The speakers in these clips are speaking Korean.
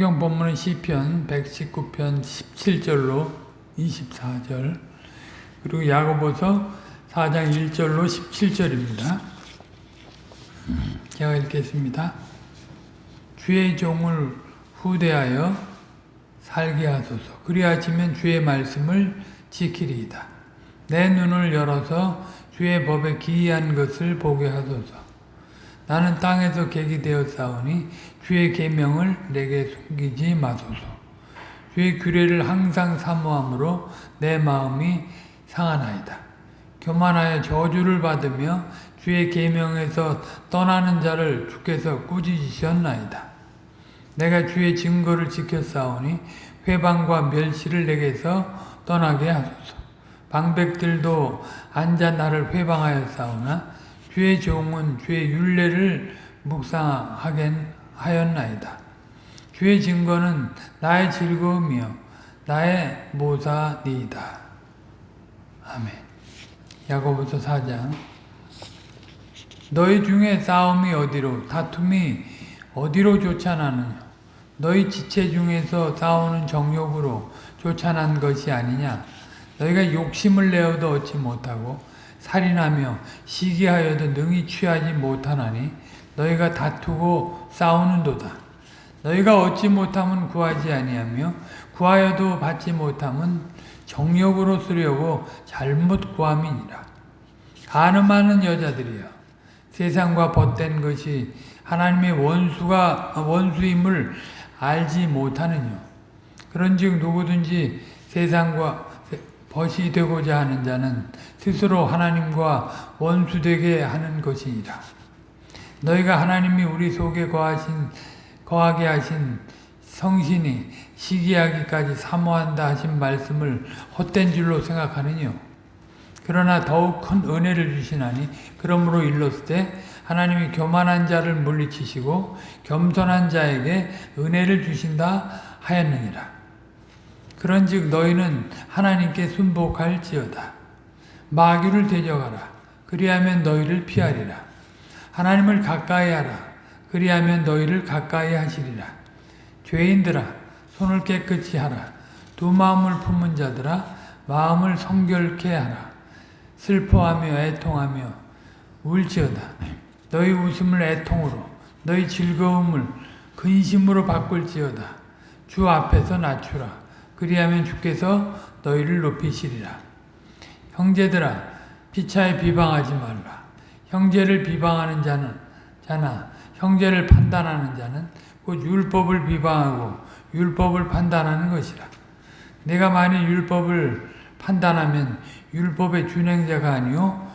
성경 본문은 시편 119편 17절로 24절 그리고 야고보서 4장 1절로 17절입니다. 제가 읽겠습니다. 주의 종을 후대하여 살게 하소서. 그리하시면 주의 말씀을 지키리이다. 내 눈을 열어서 주의 법에 기이한 것을 보게 하소서. 나는 땅에서 객이 되었사오니 주의 계명을 내게 숨기지 마소서. 주의 규례를 항상 사모함으로 내 마음이 상하나이다. 교만하여 저주를 받으며 주의 계명에서 떠나는 자를 주께서 꾸짖으셨나이다. 내가 주의 증거를 지켰사오니 회방과 멸시를 내게서 떠나게 하소서. 방백들도 앉아 나를 회방하였사오나 주의 종은 주의 윤례를 묵상하게 하였나이다. 주의 증거는 나의 즐거움이요 나의 모사니이다. 아멘. 야고보서 4장 너희 중에 싸움이 어디로 다툼이 어디로 쫓아나느냐 너희 지체 중에서 싸우는 정욕으로 쫓아난 것이 아니냐 너희가 욕심을 내어도 얻지 못하고 살인하며 시기하여도 능히 취하지 못하나니 너희가 다투고 싸우는도다. 너희가 얻지 못하면 구하지 아니하며 구하여도 받지 못하면 정욕으로 쓰려고 잘못 구함이니라. 가늠하는 여자들이여 세상과 벗된 것이 하나님의 원수가 원수임을 알지 못하느냐. 그런즉 누구든지 세상과 벗이 되고자 하는 자는 스스로 하나님과 원수되게 하는 것이니라. 너희가 하나님이 우리 속에 거하신, 거하게 하신 성신이 시기하기까지 사모한다 하신 말씀을 헛된 줄로 생각하느뇨. 그러나 더욱 큰 은혜를 주시나니 그러므로 일렀을 때 하나님이 교만한 자를 물리치시고 겸손한 자에게 은혜를 주신다 하였느니라. 그런즉 너희는 하나님께 순복할지어다. 마귀를 대적하라. 그리하면 너희를 피하리라. 하나님을 가까이 하라. 그리하면 너희를 가까이 하시리라. 죄인들아 손을 깨끗이 하라. 두 마음을 품은 자들아 마음을 성결케 하라. 슬퍼하며 애통하며 울지어다. 너희 웃음을 애통으로 너희 즐거움을 근심으로 바꿀지어다. 주 앞에서 낮추라. 그리하면 주께서 너희를 높이시리라. 형제들아 피차에 비방하지 말라. 형제를 비방하는 자는 자나 형제를 판단하는 자는 곧 율법을 비방하고 율법을 판단하는 것이라. 내가 만일 율법을 판단하면 율법의 준행자가 아니요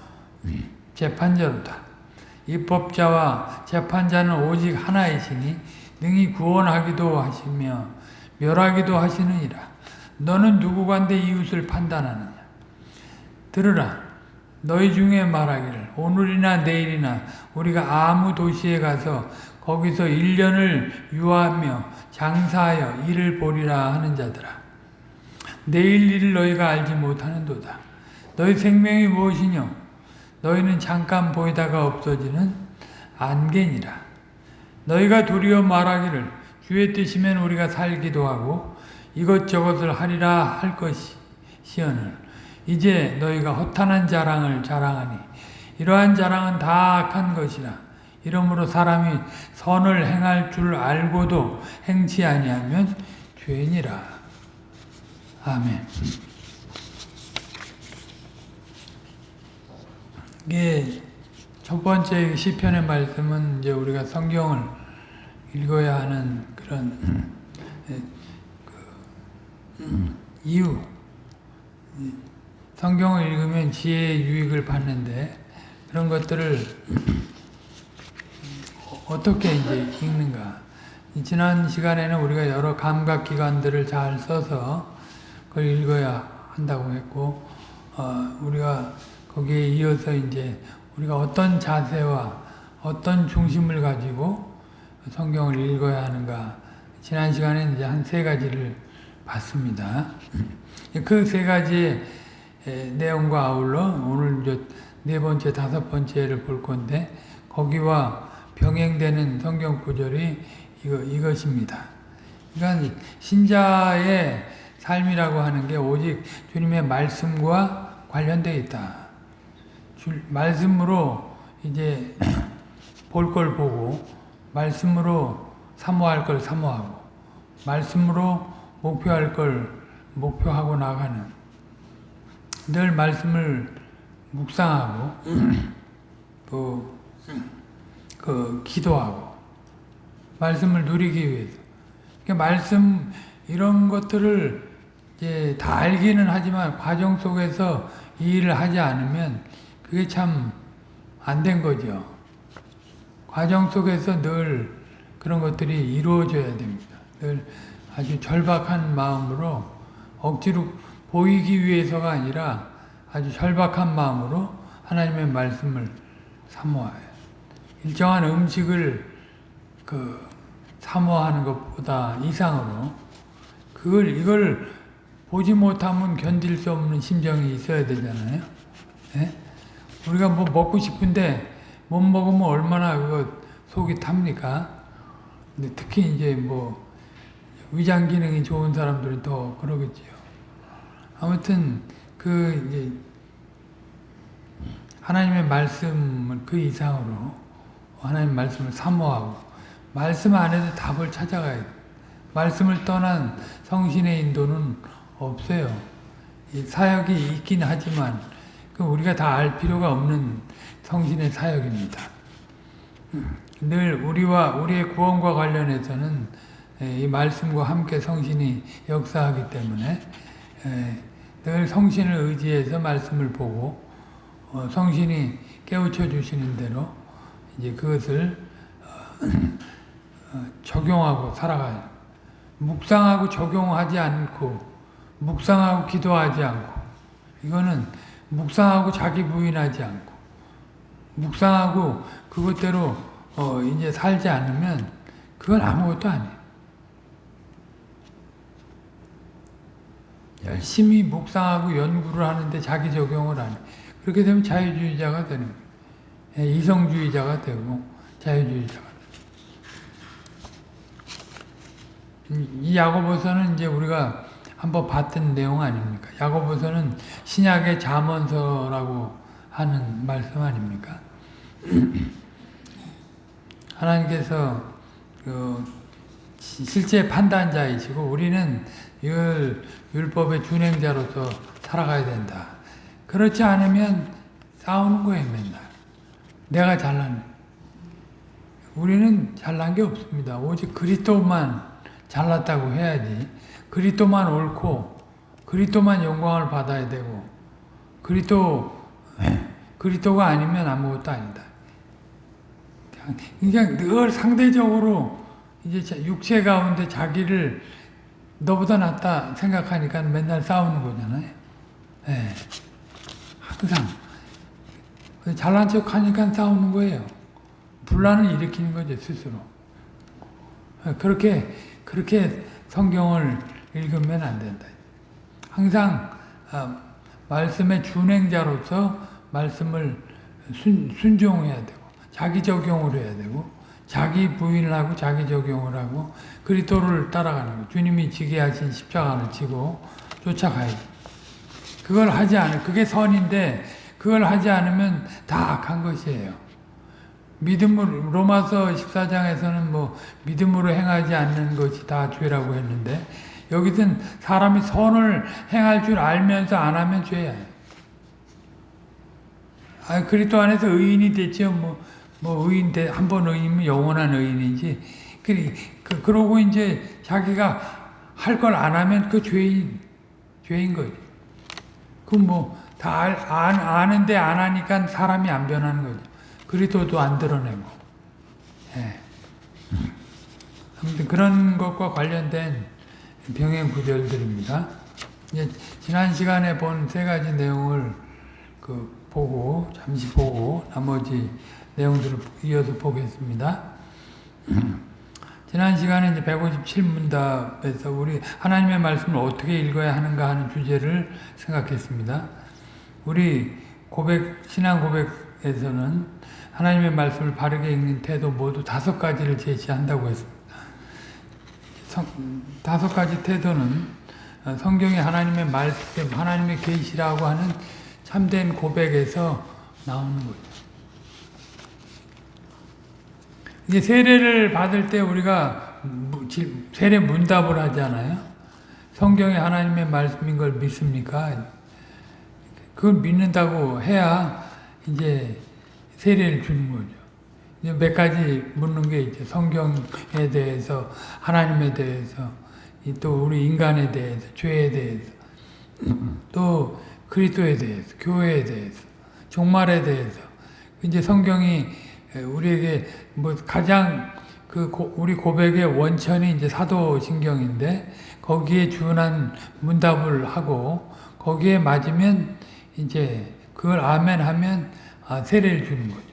재판자로다. 입법자와 재판자는 오직 하나이시니 능히 구원하기도 하시며 멸하기도 하시느니라. 너는 누구간데 이웃을 판단하느냐? 들으라. 너희 중에 말하기를 오늘이나 내일이나 우리가 아무 도시에 가서 거기서 1년을 유하며 장사하여 일을 보리라 하는 자들아. 내일 일을 너희가 알지 못하는도다. 너희 생명이 무엇이뇨? 너희는 잠깐 보이다가 없어지는 안개니라. 너희가 도리어 말하기를 주의 뜻이면 우리가 살기도 하고 이것저것을 하리라 할 것이시언을. 이제 너희가 허탄한 자랑을 자랑하니 이러한 자랑은 다 악한 것이라. 이러므로 사람이 선을 행할 줄 알고도 행치 아니하면 죄니라. 아멘. 이게 첫 번째 시편의 말씀은 이제 우리가 성경을 읽어야 하는 그런 이유. 성경을 읽으면 지혜의 유익을 받는데 그런 것들을 어떻게 이제 읽는가. 지난 시간에는 우리가 여러 감각기관들을 잘 써서 그걸 읽어야 한다고 했고 어, 우리가 거기에 이어서 이제 우리가 어떤 자세와 어떤 중심을 가지고 성경을 읽어야 하는가. 지난 시간에 이제 한 세 가지를 봤습니다. 그 세 가지 내용과 아울러 오늘 네 번째, 다섯 번째를 볼 건데 거기와 병행되는 성경 구절이 이거, 이것입니다. 그러니까 신자의 삶이라고 하는 게 오직 주님의 말씀과 관련되어 있다. 주, 말씀으로 이제 볼 걸 보고 말씀으로 사모할 걸 사모하고 말씀으로 목표할 걸 목표하고 나가는 늘 말씀을 묵상하고 또 그 기도하고 말씀을 누리기 위해서 그러니까 말씀 이런 것들을 이제 다 알기는 하지만 과정 속에서 이 일을 하지 않으면 그게 참 안 된 거죠. 과정 속에서 늘 그런 것들이 이루어져야 됩니다. 늘 아주 절박한 마음으로 억지로 보이기 위해서가 아니라 아주 절박한 마음으로 하나님의 말씀을 사모해요. 일정한 음식을 그 사모하는 것보다 이상으로 그걸 이걸 보지 못하면 견딜 수 없는 심정이 있어야 되잖아요. 예? 우리가 뭐 먹고 싶은데 못 먹으면 얼마나 그거 속이 탑니까? 근데 특히 이제 뭐 위장 기능이 좋은 사람들은 더 그러겠지요. 아무튼 그 이제 하나님의 말씀을 그 이상으로 하나님 말씀을 사모하고 말씀 안에서 답을 찾아가야 돼. 말씀을 떠난 성신의 인도는 없어요. 사역이 있긴 하지만 그 우리가 다 알 필요가 없는 성신의 사역입니다. 늘 우리와 우리의 구원과 관련해서는 이 말씀과 함께 성신이 역사하기 때문에 늘 성신을 의지해서 말씀을 보고 어, 성신이 깨우쳐 주시는 대로 이제 그것을 어, 적용하고 살아가요. 묵상하고 적용하지 않고 묵상하고 기도하지 않고 이거는 묵상하고 자기 부인하지 않고 묵상하고 그것대로 어 이제 살지 않으면 그건 아무것도 아니에요. 열심히 묵상하고 연구를 하는데 자기 적용을 안 해. 그렇게 되면 자유주의자가 되는 거예요. 예, 이성주의자가 되고 자유주의자가 이 야고보서는 이제 우리가 한번 봤던 내용 아닙니까? 야고보서는 신약의 잠언서라고 하는 말씀 아닙니까? 하나님께서 그 실제 판단자이시고 우리는 이걸 율법의 준행자로서 살아가야 된다. 그렇지 않으면 싸우는 거예요, 맨날. 내가 잘난. 우리는 잘난 게 없습니다. 오직 그리스도만 잘났다고 해야지. 그리스도만 옳고 그리스도만 영광을 받아야 되고 그리스도 그리스도가 아니면 아무것도 아니다. 그냥 늘 상대적으로 이제 육체 가운데 자기를 너보다 낫다 생각하니까 맨날 싸우는 거잖아요. 네. 항상 잘난 척 하니까 싸우는 거예요. 분란을 일으키는 거죠 스스로. 그렇게 그렇게 성경을 읽으면 안 된다. 항상 아, 말씀의 준행자로서 말씀을 순, 순종해야 되고 자기 적용을 해야 되고 자기 부인을 하고 자기 적용을 하고 그리스도를 따라가는 거. 주님이 지게 하신 십자가를 지고 쫓아가야지. 그걸 하지 않을 그게 선인데 그걸 하지 않으면 다 악한 것이에요. 믿음으로 로마서 14장에서는 뭐 믿음으로 행하지 않는 것이 다 죄라고 했는데 여기서는 사람이 선을 행할 줄 알면서 안 하면 죄야. 아, 그리스도 안에서 의인이 됐죠. 뭐, 뭐 의인 한번 의인이면 영원한 의인이지. 그, 그, 그러고 이제 자기가 할 걸 안 하면 그 죄인, 죄인 거지. 그 뭐, 다 알, 안, 아는데 안 하니까 사람이 안 변하는 거죠. 그리스도도 안 드러내고. 예. 아무튼 그런 것과 관련된 병행 구절들입니다. 지난 시간에 본 세 가지 내용을 그 보고 잠시 보고 나머지 내용들을 이어서 보겠습니다. 지난 시간에 이제 157문답에서 우리 하나님의 말씀을 어떻게 읽어야 하는가 하는 주제를 생각했습니다. 우리 고백 신앙 고백에서는 하나님의 말씀을 바르게 읽는 태도 모두 다섯 가지를 제시한다고 했습니다. 성, 다섯 가지 태도는 어, 성경의 하나님의 말씀, 하나님의 계시라고 하는 참된 고백에서 나오는 거죠. 이제 세례를 받을 때 우리가 세례 문답을 하잖아요. 성경의 하나님의 말씀인 걸 믿습니까? 그걸 믿는다고 해야 이제 세례를 주는 거죠. 이제 몇 가지 묻는 게 있죠. 성경에 대해서, 하나님에 대해서, 이또 우리 인간에 대해서, 죄에 대해서, 또 그리스도에 대해서, 교회에 대해서, 종말에 대해서. 이제 성경이 우리에게 뭐 가장 그 고- 우리 고백의 원천이 이제 사도신경인데 거기에 준한 문답을 하고 거기에 맞으면 이제 그걸 아멘 하면 아, 세례를 주는 거죠.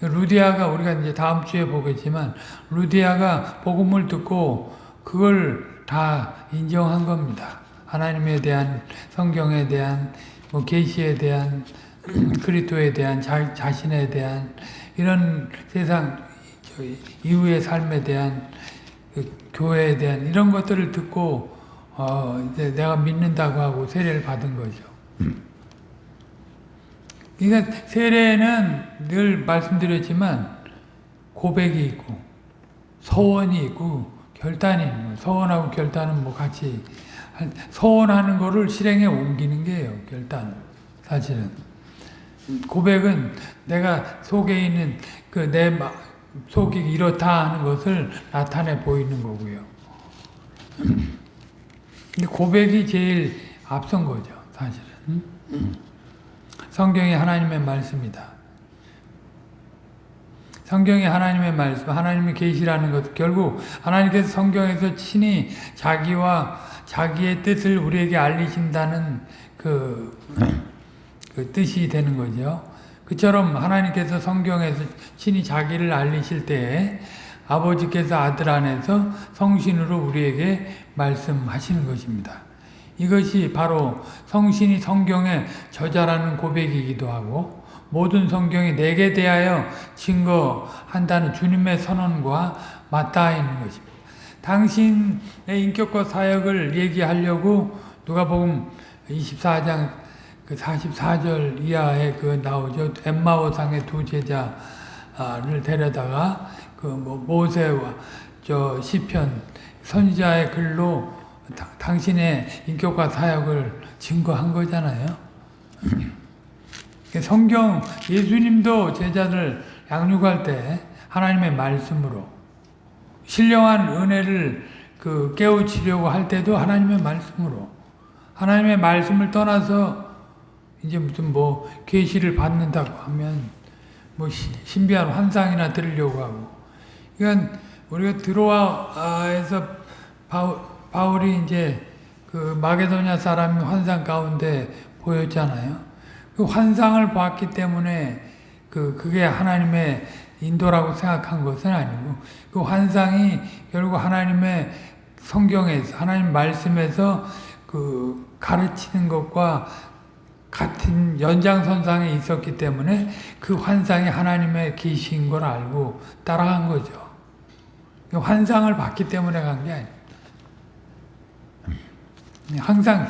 루디아가 우리가 이제 다음 주에 보겠지만 루디아가 복음을 듣고 그걸 다 인정한 겁니다. 하나님에 대한 성경에 대한 뭐 계시에 대한 그리스도에 대한 자, 자신에 대한 이런 세상 저 이후의 삶에 대한 그 교회에 대한 이런 것들을 듣고 어 이제 내가 믿는다고 하고 세례를 받은 거죠. 그러니까 세례는 늘 말씀드렸지만 고백이 있고 서원이 있고 결단이 있는 거예요. 서원하고 결단은 뭐 같이 한- 서원하는 거를 실행에 옮기는 게예요. 결단 사실은 고백은 내가 속에 있는 그 내 속이 이렇다 하는 것을 나타내 보이는 거고요. 근데 고백이 제일 앞선 거죠, 사실은. 성경이 하나님의 말씀이다. 성경이 하나님의 말씀, 하나님의 계시라는 것, 결국 하나님께서 성경에서 친히 자기와 자기의 뜻을 우리에게 알리신다는 그, 그 뜻이 되는 거죠. 그처럼 하나님께서 성경에서 친히 자기를 알리실 때에 아버지께서 아들 안에서 성신으로 우리에게 말씀하시는 것입니다. 이것이 바로 성신이 성경의 저자라는 고백이기도 하고 모든 성경이 내게 대하여 증거한다는 주님의 선언과 맞닿아 있는 것입니다. 당신의 인격과 사역을 얘기하려고 누가복음 24장 그 44절 이하에 그 나오죠. 엠마오상의 두 제자를 데려다가 그 뭐 모세와 저 시편 선지자의 글로 다- 당신의 인격과 사역을 증거한 거잖아요. 성경 예수님도 제자들 양육할 때 하나님의 말씀으로 신령한 은혜를 그 깨우치려고 할 때도 하나님의 말씀으로 하나님의 말씀을 떠나서 이제 무슨 뭐 계시를 받는다고 하면 뭐 시- 신비한 환상이나 들으려고 하고 이건 우리가 드로아에서 바울, 바울 이 이제 그 마게도냐 사람이 환상 가운데 보였잖아요. 그 환상을 봤기 때문에 그 그게 하나님의 인도라고 생각한 것은 아니고 그 환상이 결국 하나님의 성경에서 하나님 말씀에서 그 가르치는 것과 같은 연장선상에 있었기 때문에 그 환상이 하나님의 계시인 걸 알고 따라간 거죠. 그 환상을 봤기 때문에 간 게 아니에요. 항상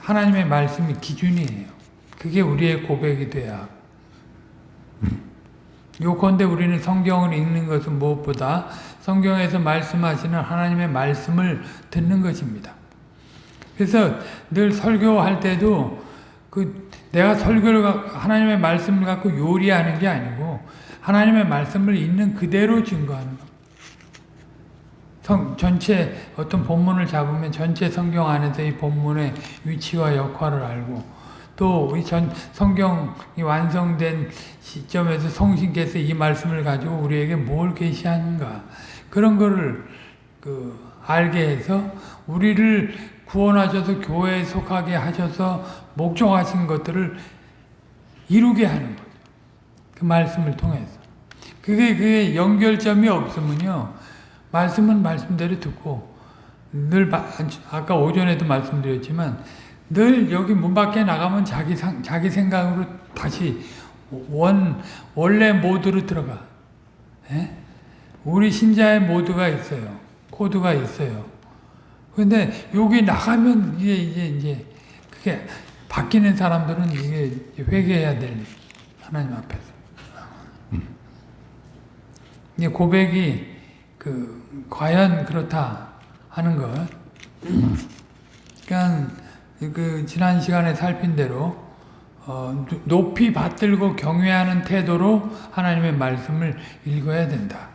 하나님의 말씀이 기준이에요. 그게 우리의 고백이 돼야. 요컨대 우리는 성경을 읽는 것은 무엇보다 성경에서 말씀하시는 하나님의 말씀을 듣는 것입니다. 그래서 늘 설교할 때도 그 내가 설교를 가- 하나님의 말씀을 갖고 요리하는 게 아니고 하나님의 말씀을 있는 그대로 증거하는 겁니다. 성, 전체 어떤 본문을 잡으면 전체 성경 안에서 이 본문의 위치와 역할을 알고 또 이 전 성경이 완성된 시점에서 성신께서 이 말씀을 가지고 우리에게 뭘 계시하는가 그런 거를 그 알게 해서 우리를 구원하셔서 교회에 속하게 하셔서 목적하신 것들을 이루게 하는 거죠. 그 말씀을 통해서. 그게 그게 연결점이 없으면요. 말씀은 말씀대로 듣고 늘 바- 아까 오전에도 말씀드렸지만 늘 여기 문 밖에 나가면 자기 상, 자기 생각으로 다시 원 원래 모드로 들어가. 예? 우리 신자의 모드가 있어요. 코드가 있어요. 근데 여기 나가면 이게 이제 이제 그게 바뀌는 사람들은 이게 회개해야 될 일. 하나님 앞에서. 이게 고백이 그 과연 그렇다 하는 것. 그러니까 그 지난 시간에 살핀 대로 어, 높이 받들고 경외하는 태도로 하나님의 말씀을 읽어야 된다.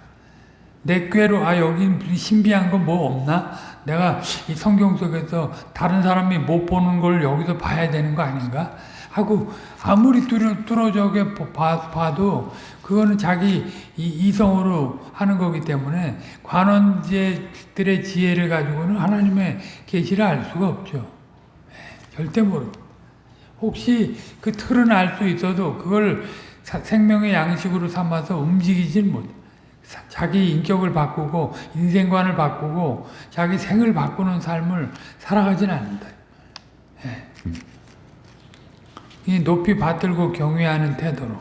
내 꾀로 아 여기 신비한 거 뭐 없나? 내가 이 성경 속에서 다른 사람이 못 보는 걸 여기서 봐야 되는 거 아닌가? 하고 아무리 뚫어, 뚫어져게 봐도 그거는 자기 이성으로 하는 거기 때문에 관원제들의 지혜를 가지고는 하나님의 계시를 알 수가 없죠. 예, 절대 모르고. 혹시 그 틀은 알 수 있어도 그걸 생명의 양식으로 삼아서 움직이질 못. 자기 인격을 바꾸고 인생관을 바꾸고 자기 생을 바꾸는 삶을 살아가진 않는다. 예. 높이 받들고 경외하는 태도로.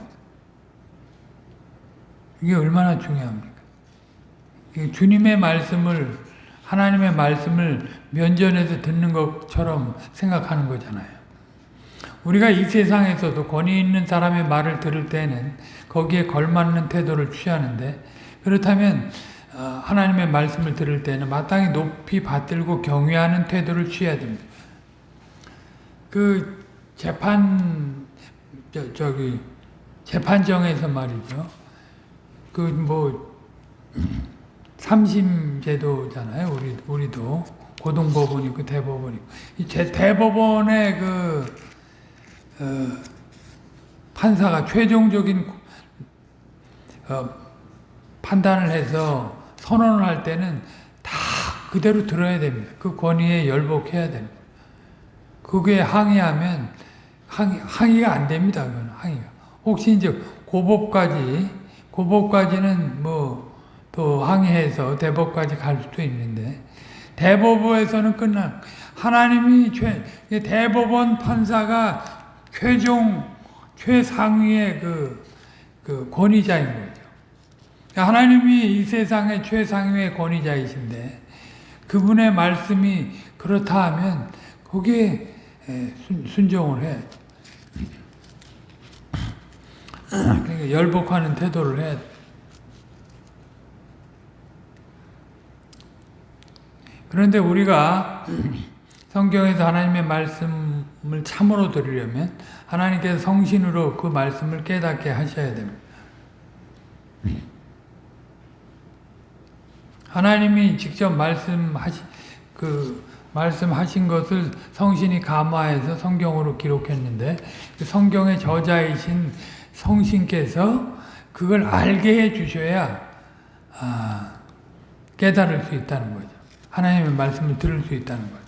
이게 얼마나 중요합니까? 주님의 말씀을, 하나님의 말씀을 면전에서 듣는 것처럼 생각하는 거잖아요. 우리가 이 세상에서도 권위 있는 사람의 말을 들을 때는 거기에 걸맞는 태도를 취하는데 그렇다면 어, 하나님의 말씀을 들을 때는 마땅히 높이 받들고 경외하는 태도를 취해야 됩니다. 그 재판 저, 저기 재판정에서 말이죠. 그 뭐 삼심 제도잖아요. 우리 우리도 고등법원이고 대법원이고 이 대법원의 그 어, 판사가 최종적인 어, 판단을 해서 선언을 할 때는 다 그대로 들어야 됩니다. 그 권위에 열복해야 됩니다. 그게 항의하면 항의, 항의가 안 됩니다. 그건 항의가. 혹시 이제 고법까지 고법까지는 뭐 또 항의해서 대법까지 갈 수도 있는데 대법원에서는 끝나 하나님이 최 대법원 판사가 최종 최상위의 그, 그 권위자인 거죠. 하나님이 이 세상의 최상위의 권위자이신데 그분의 말씀이 그렇다 하면 거기에 순종을 해. 그러니까 열복하는 태도를 해. 그런데 우리가 성경에서 하나님의 말씀을 참으로 들으려면 하나님께서 성신으로 그 말씀을 깨닫게 하셔야 됩니다. 하나님이 직접 말씀하시 그 말씀하신 것을 성신이 감화해서 성경으로 기록했는데 그 성경의 저자이신 성신께서 그걸 알게 해 주셔야 아, 깨달을 수 있다는 거죠. 하나님의 말씀을 들을 수 있다는 거죠.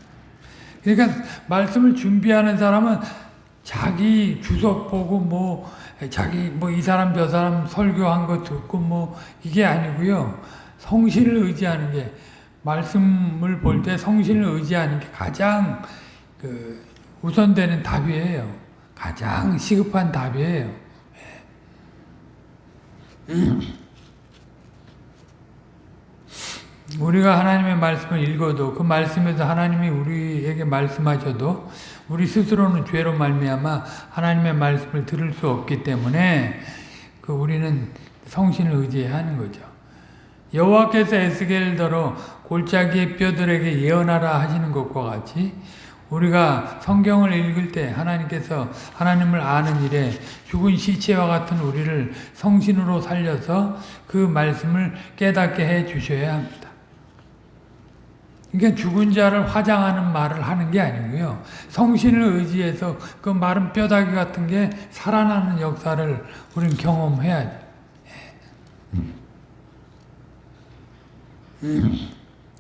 그러니까 말씀을 준비하는 사람은 자기 주석 보고 뭐 자기 뭐 이 사람 저 사람 설교한 거 듣고 뭐 이게 아니고요. 성신을 의지하는 게 말씀을 볼 때 성신을 의지하는 게 가장 그 우선되는 답이에요. 가장 시급한 답이에요. 우리가 하나님의 말씀을 읽어도 그 말씀에서 하나님이 우리에게 말씀하셔도 우리 스스로는 죄로 말미암아 하나님의 말씀을 들을 수 없기 때문에 그 우리는 성신을 의지해야 하는 거죠. 여호와께서 에스겔더러 골짜기의 뼈들에게 예언하라 하시는 것과 같이 우리가 성경을 읽을 때 하나님께서 하나님을 아는 일에 죽은 시체와 같은 우리를 성신으로 살려서 그 말씀을 깨닫게 해 주셔야 합니다. 그러니까 죽은 자를 화장하는 말을 하는 게 아니고요. 성신을 의지해서 그 마른 뼈다귀 같은 게 살아나는 역사를 우리는 경험해야죠.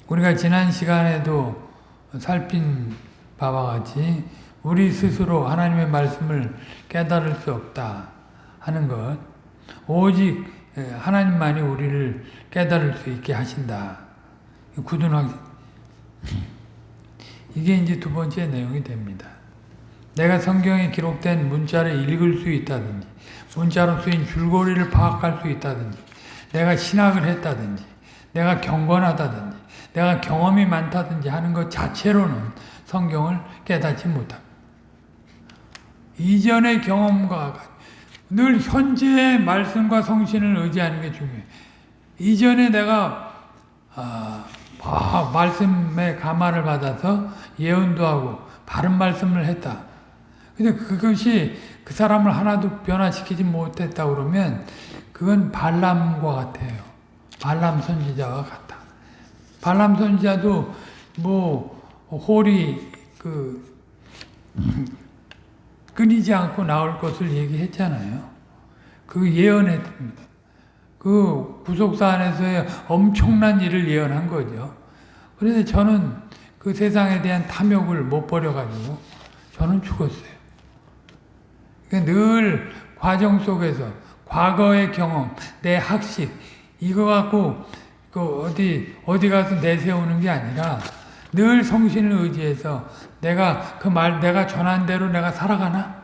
우리가 지난 시간에도 살핀 바와 같이 우리 스스로 하나님의 말씀을 깨달을 수 없다 하는 것 오직 하나님만이 우리를 깨달을 수 있게 하신다. 굳은 확 이게 이제 두 번째 내용이 됩니다. 내가 성경에 기록된 문자를 읽을 수 있다든지 문자로 쓰인 줄거리를 파악할 수 있다든지 내가 신학을 했다든지 내가 경건하다든지 내가 경험이 많다든지 하는 것 자체로는 성경을 깨닫지 못합니다. 이전의 경험과 늘 현재의 말씀과 성신을 의지하는 게 중요해요. 이전에 내가 아, 아, 말씀에 감화를 받아서 예언도 하고 바른 말씀을 했다. 근데 그것이 그 사람을 하나도 변화시키지 못했다 그러면 그건 발람과 같아요. 발람 선지자와 같다. 발람 선지자도 뭐 홀이 그 끊이지 않고 나올 것을 얘기했잖아요. 그 예언했습니다. 그 구속사 안에서의 엄청난 일을 예언한 거죠. 그래서 저는 그 세상에 대한 탐욕을 못 버려가지고 저는 죽었어요. 그러니까 늘 과정 속에서 과거의 경험, 내 학식 이거 갖고 그 어디 어디 가서 내세우는 게 아니라 늘 성신을 의지해서 내가 그 말 내가 전한 대로 내가 살아가나?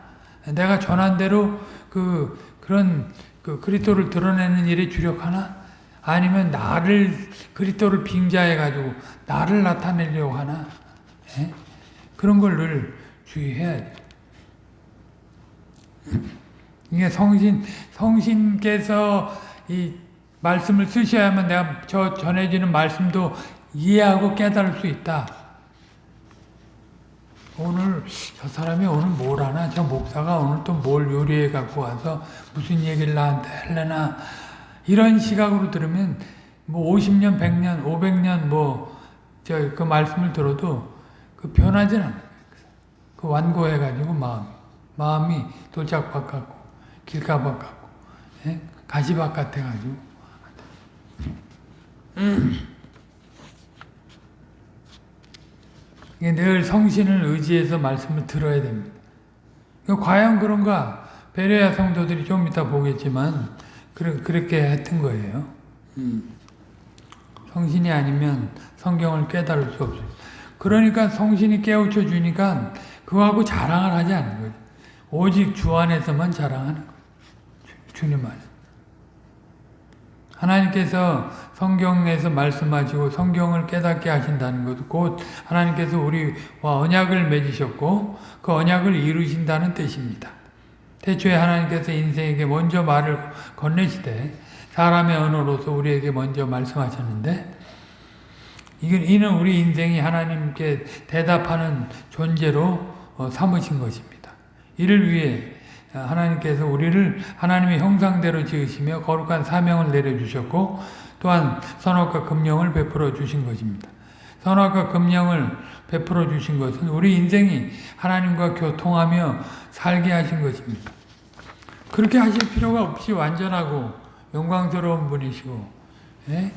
내가 전한 대로 그 그런 그 그리스도를 드러내는 일에 주력하나? 아니면 나를 그리스도를 빙자해 가지고 나를 나타내려고 하나? 예? 그런 걸 늘 주의해야 돼. 이게 성신 성신께서 이 말씀을 쓰셔야만 내가 저 전해지는 말씀도 이해하고 깨달을 수 있다. 오늘 저 사람이 오늘 뭘 하나? 저 목사가 오늘 또 뭘 요리해 갖고 와서 무슨 얘기를 나한테 할래나? 이런 시각으로 들으면 뭐 50년, 100년, 500년 뭐 저 그 말씀을 들어도 그 변하지는 않아요. 그 완고해 가지고 마음 마음이 돌짝밭 같고 길가밭 같고 예? 가시밭 같아 가지고 늘 성신을 의지해서 말씀을 들어야 됩니다. 과연 그런가? 베레아 성도들이 좀 이따 보겠지만 그렇게 했던 거예요. 성신이 아니면 성경을 깨달을 수 없어요. 그러니까 성신이 깨우쳐 주니까 그거하고 자랑을 하지 않는 거죠. 오직 주 안에서만 자랑하는 거예요. 주님 안에. 하나님께서 성경에서 말씀하시고 성경을 깨닫게 하신다는 것, 곧 하나님께서 우리와 언약을 맺으셨고 그 언약을 이루신다는 뜻입니다. 태초에 하나님께서 인생에게 먼저 말을 건네시되 사람의 언어로서 우리에게 먼저 말씀하셨는데 이는 우리 인생이 하나님께 대답하는 존재로 삼으신 것입니다. 이를 위해 하나님께서 우리를 하나님의 형상대로 지으시며 거룩한 사명을 내려주셨고 또한 선악과 금령을 베풀어 주신 것입니다. 선악과 금령을 베풀어 주신 것은 우리 인생이 하나님과 교통하며 살게 하신 것입니다. 그렇게 하실 필요가 없이 완전하고 영광스러운 분이시고 예?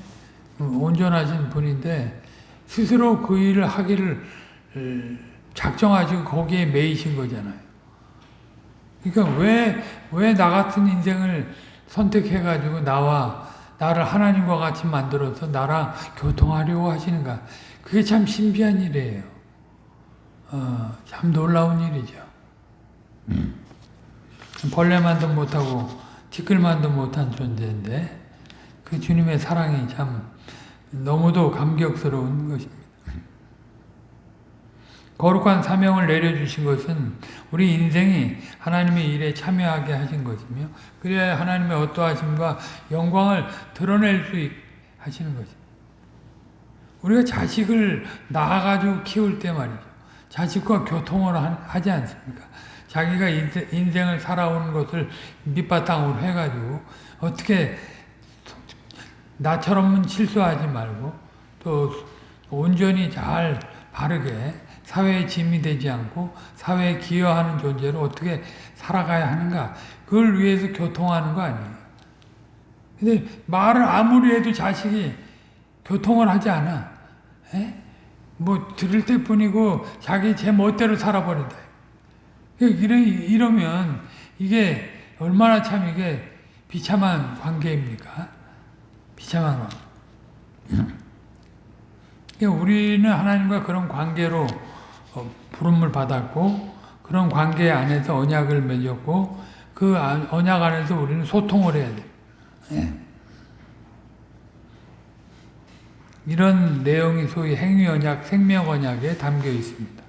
온전하신 분인데 스스로 그 일을 하기를 작정하시고 거기에 매이신 거잖아요. 그러니까 왜, 왜 나 같은 인생을 선택해가지고 나와 나를 하나님과 같이 만들어서 나랑 교통하려고 하시는가. 그게 참 신비한 일이에요. 어, 참 놀라운 일이죠. 음. 벌레만도 못하고 티끌만도 못한 존재인데 그 주님의 사랑이 참 너무도 감격스러운 것입니다. 거룩한 사명을 내려주신 것은 우리 인생이 하나님의 일에 참여하게 하신 것이며 그래야 하나님의 어떠하심과 영광을 드러낼 수 하시는 것입니다. 우리가 자식을 낳아가지고 키울 때 말이죠. 자식과 교통을 하지 않습니까? 자기가 인생을 살아오는 것을 밑바탕으로 해가지고 어떻게 나처럼은 실수하지 말고 또 온전히 잘 바르게 사회에 짐이 되지 않고 사회에 기여하는 존재로 어떻게 살아가야 하는가 그걸 위해서 교통하는 거 아니에요. 근데 말을 아무리 해도 자식이 교통을 하지 않아. 에? 뭐 들을 때뿐이고 자기 제 멋대로 살아버린다. 이러, 이러면 이게 얼마나 참 이게 비참한 관계입니까? 비참한 관계. 우리는 하나님과 그런 관계로 어, 부름을 받았고 그런 관계 안에서 언약을 맺었고 그 언약 안에서 우리는 소통을 해야 돼. 예. 이런 내용이 소위 행위 언약, 생명 언약에 담겨 있습니다.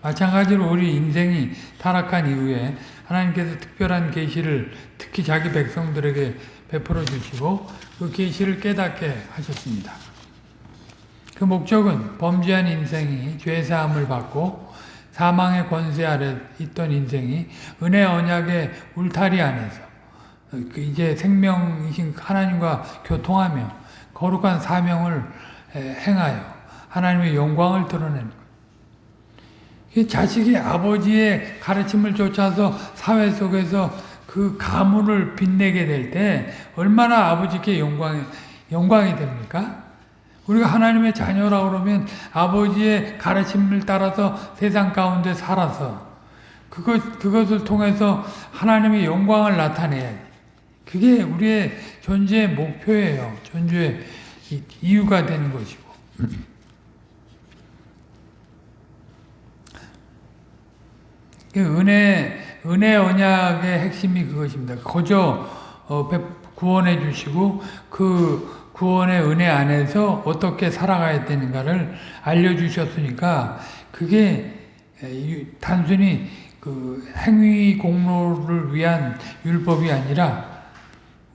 마찬가지로 우리 인생이 타락한 이후에 하나님께서 특별한 계시를 특히 자기 백성들에게 베풀어 주시고 그 계시를 깨닫게 하셨습니다. 그 목적은 범죄한 인생이 죄 사함을 받고 사망의 권세 아래 있던 인생이 은혜 언약의 울타리 안에서 그 이제 생명이신 하나님과 교통하며 거룩한 사명을 행하여 하나님의 영광을 드러내는 것. 자식이 아버지의 가르침을 쫓아서 사회 속에서 그 가문을 빛내게 될 때 얼마나 아버지께 영광이, 영광이 됩니까? 우리가 하나님의 자녀라 그러면 아버지의 가르침을 따라서 세상 가운데 살아서 그것, 그것을 통해서 하나님의 영광을 나타내야 돼. 그게 우리의 존재의 목표예요. 존재의 이유가 되는 것이고. 그 은혜, 은혜 언약의 핵심이 그것입니다. 거저 어, 구원해 주시고 그 구원의 은혜 안에서 어떻게 살아가야 되는가를 알려주셨으니까 그게 단순히 그 행위 공로를 위한 율법이 아니라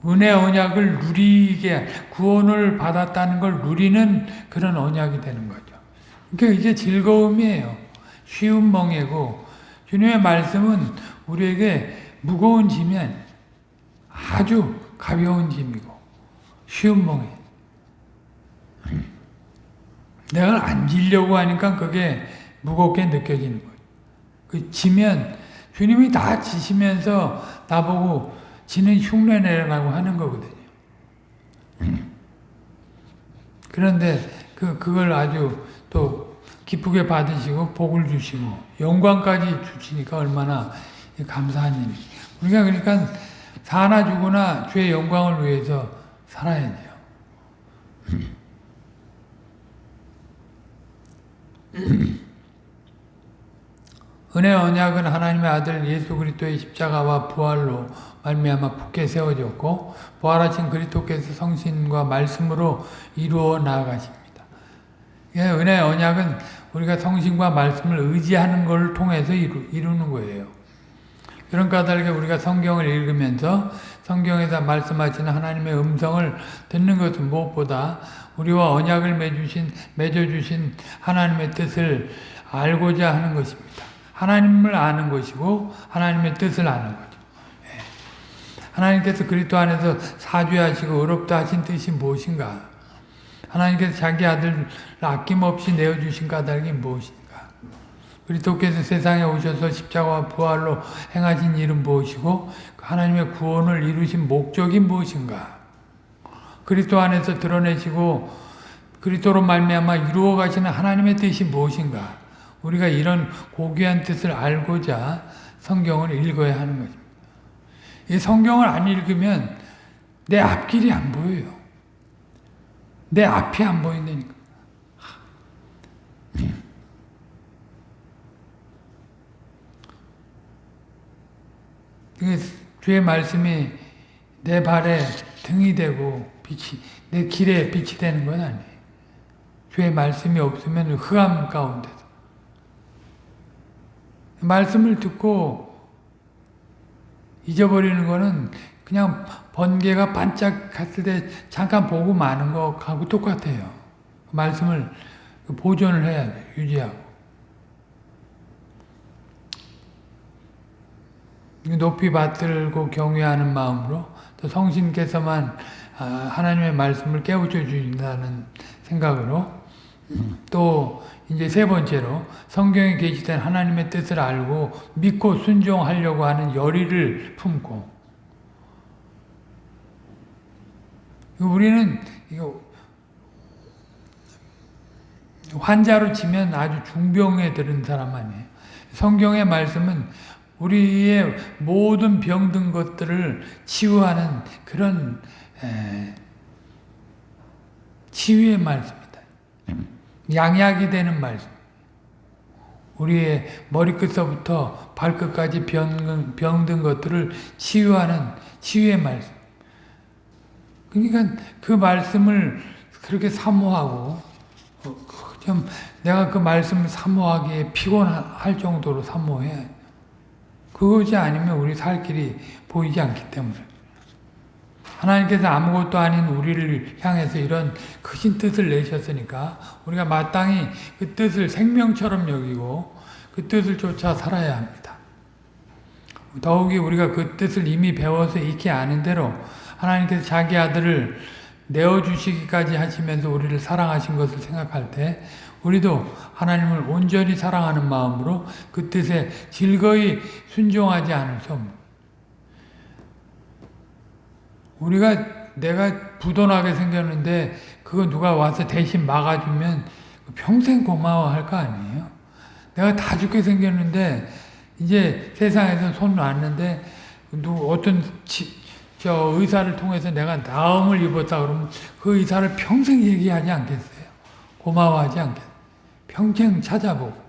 은혜 언약을 누리게 구원을 받았다는 걸 누리는 그런 언약이 되는 거죠. 그러니까 이게 즐거움이에요. 쉬운 멍이고 주님의 말씀은 우리에게 무거운 짐이 아주 가벼운 짐이고 멍이 내가 안 지려고 하니까 그게 무겁게 느껴지는 거예요. 그 지면 주님이 다 지시면서 나보고 지는 흉내내라고 하는 거거든요. 그런데 그, 그걸 아주 또 기쁘게 받으시고 복을 주시고 영광까지 주시니까 얼마나 감사한 일이. 우리가 그러니까 사나 죽으나 주의 영광을 위해서 살아야죠. 은혜 언약은 하나님의 아들 예수 그리스도의 십자가와 부활로 말미암아 굳게 세워졌고 부활하신 그리스도께서 성신과 말씀으로 이루어 나아가십니다. 예, 은혜 언약은 우리가 성신과 말씀을 의지하는 걸 통해서 이루, 이루는 거예요. 그런 까닭에 우리가 성경을 읽으면서 성경에서 말씀하시는 하나님의 음성을 듣는 것은 무엇보다 우리와 언약을 맺으신, 맺어주신 하나님의 뜻을 알고자 하는 것입니다. 하나님을 아는 것이고 하나님의 뜻을 아는 거죠. 예. 하나님께서 그리스도 안에서 사죄하시고 어렵다 하신 뜻이 무엇인가? 하나님께서 자기 아들을 아낌없이 내어주신 까닭이 무엇인가? 그리스도께서 세상에 오셔서 십자가와 부활로 행하신 일은 무엇이고 하나님의 구원을 이루신 목적이 무엇인가? 그리스도 안에서 드러내시고 그리스도로 말미암아 이루어 가시는 하나님의 뜻이 무엇인가? 우리가 이런 고귀한 뜻을 알고자 성경을 읽어야 하는 것입니다. 이 성경을 안 읽으면 내 앞길이 안 보여요. 내 앞이 안 보인다니까. 주의 말씀이 내 발에 등이 되고 빛이 내 길에 빛이 되는 건 아니에요. 주의 말씀이 없으면 흑암 가운데서 말씀을 듣고 잊어버리는 거는 그냥 번개가 반짝했을 때 잠깐 보고 마는 것하고 똑같아요. 말씀을 보존을 해야 돼 유지하고. 높이 받들고 경외하는 마음으로 또 성신께서만 아, 하나님의 말씀을 깨우쳐 주신다는 생각으로 또 이제 세 번째로 성경에 계시된 하나님의 뜻을 알고 믿고 순종하려고 하는 열의를 품고 우리는 이거 환자로 치면 아주 중병에 들은 사람 아니에요. 성경의 말씀은 우리의 모든 병든 것들을 치유하는 그런 치유의 말씀입니다. 양약이 되는 말씀. 우리의 머리끝서부터 발끝까지 병, 병든 것들을 치유하는 치유의 말씀. 그러니까 그 말씀을 그렇게 사모하고 어, 좀 내가 그 말씀을 사모하기에 피곤할 정도로 사모해. 그것이 아니면 우리 살 길이 보이지 않기 때문에. 하나님께서 아무것도 아닌 우리를 향해서 이런 크신 뜻을 내셨으니까 우리가 마땅히 그 뜻을 생명처럼 여기고 그 뜻을 쫓아 살아야 합니다. 더욱이 우리가 그 뜻을 이미 배워서 익히 아는 대로 하나님께서 자기 아들을 내어주시기까지 하시면서 우리를 사랑하신 것을 생각할 때 우리도 하나님을 온전히 사랑하는 마음으로 그 뜻에 즐거이 순종하지 않을 수 없는 우리가 내가 부도나게 생겼는데 그거 누가 와서 대신 막아주면 평생 고마워할 거 아니에요. 내가 다 죽게 생겼는데 이제 세상에서 손 놨는데 누 어떤 지, 저 의사를 통해서 내가 나음을 입었다 그러면 그 의사를 평생 얘기하지 않겠어요. 고마워하지 않겠어요. 평생 찾아보고.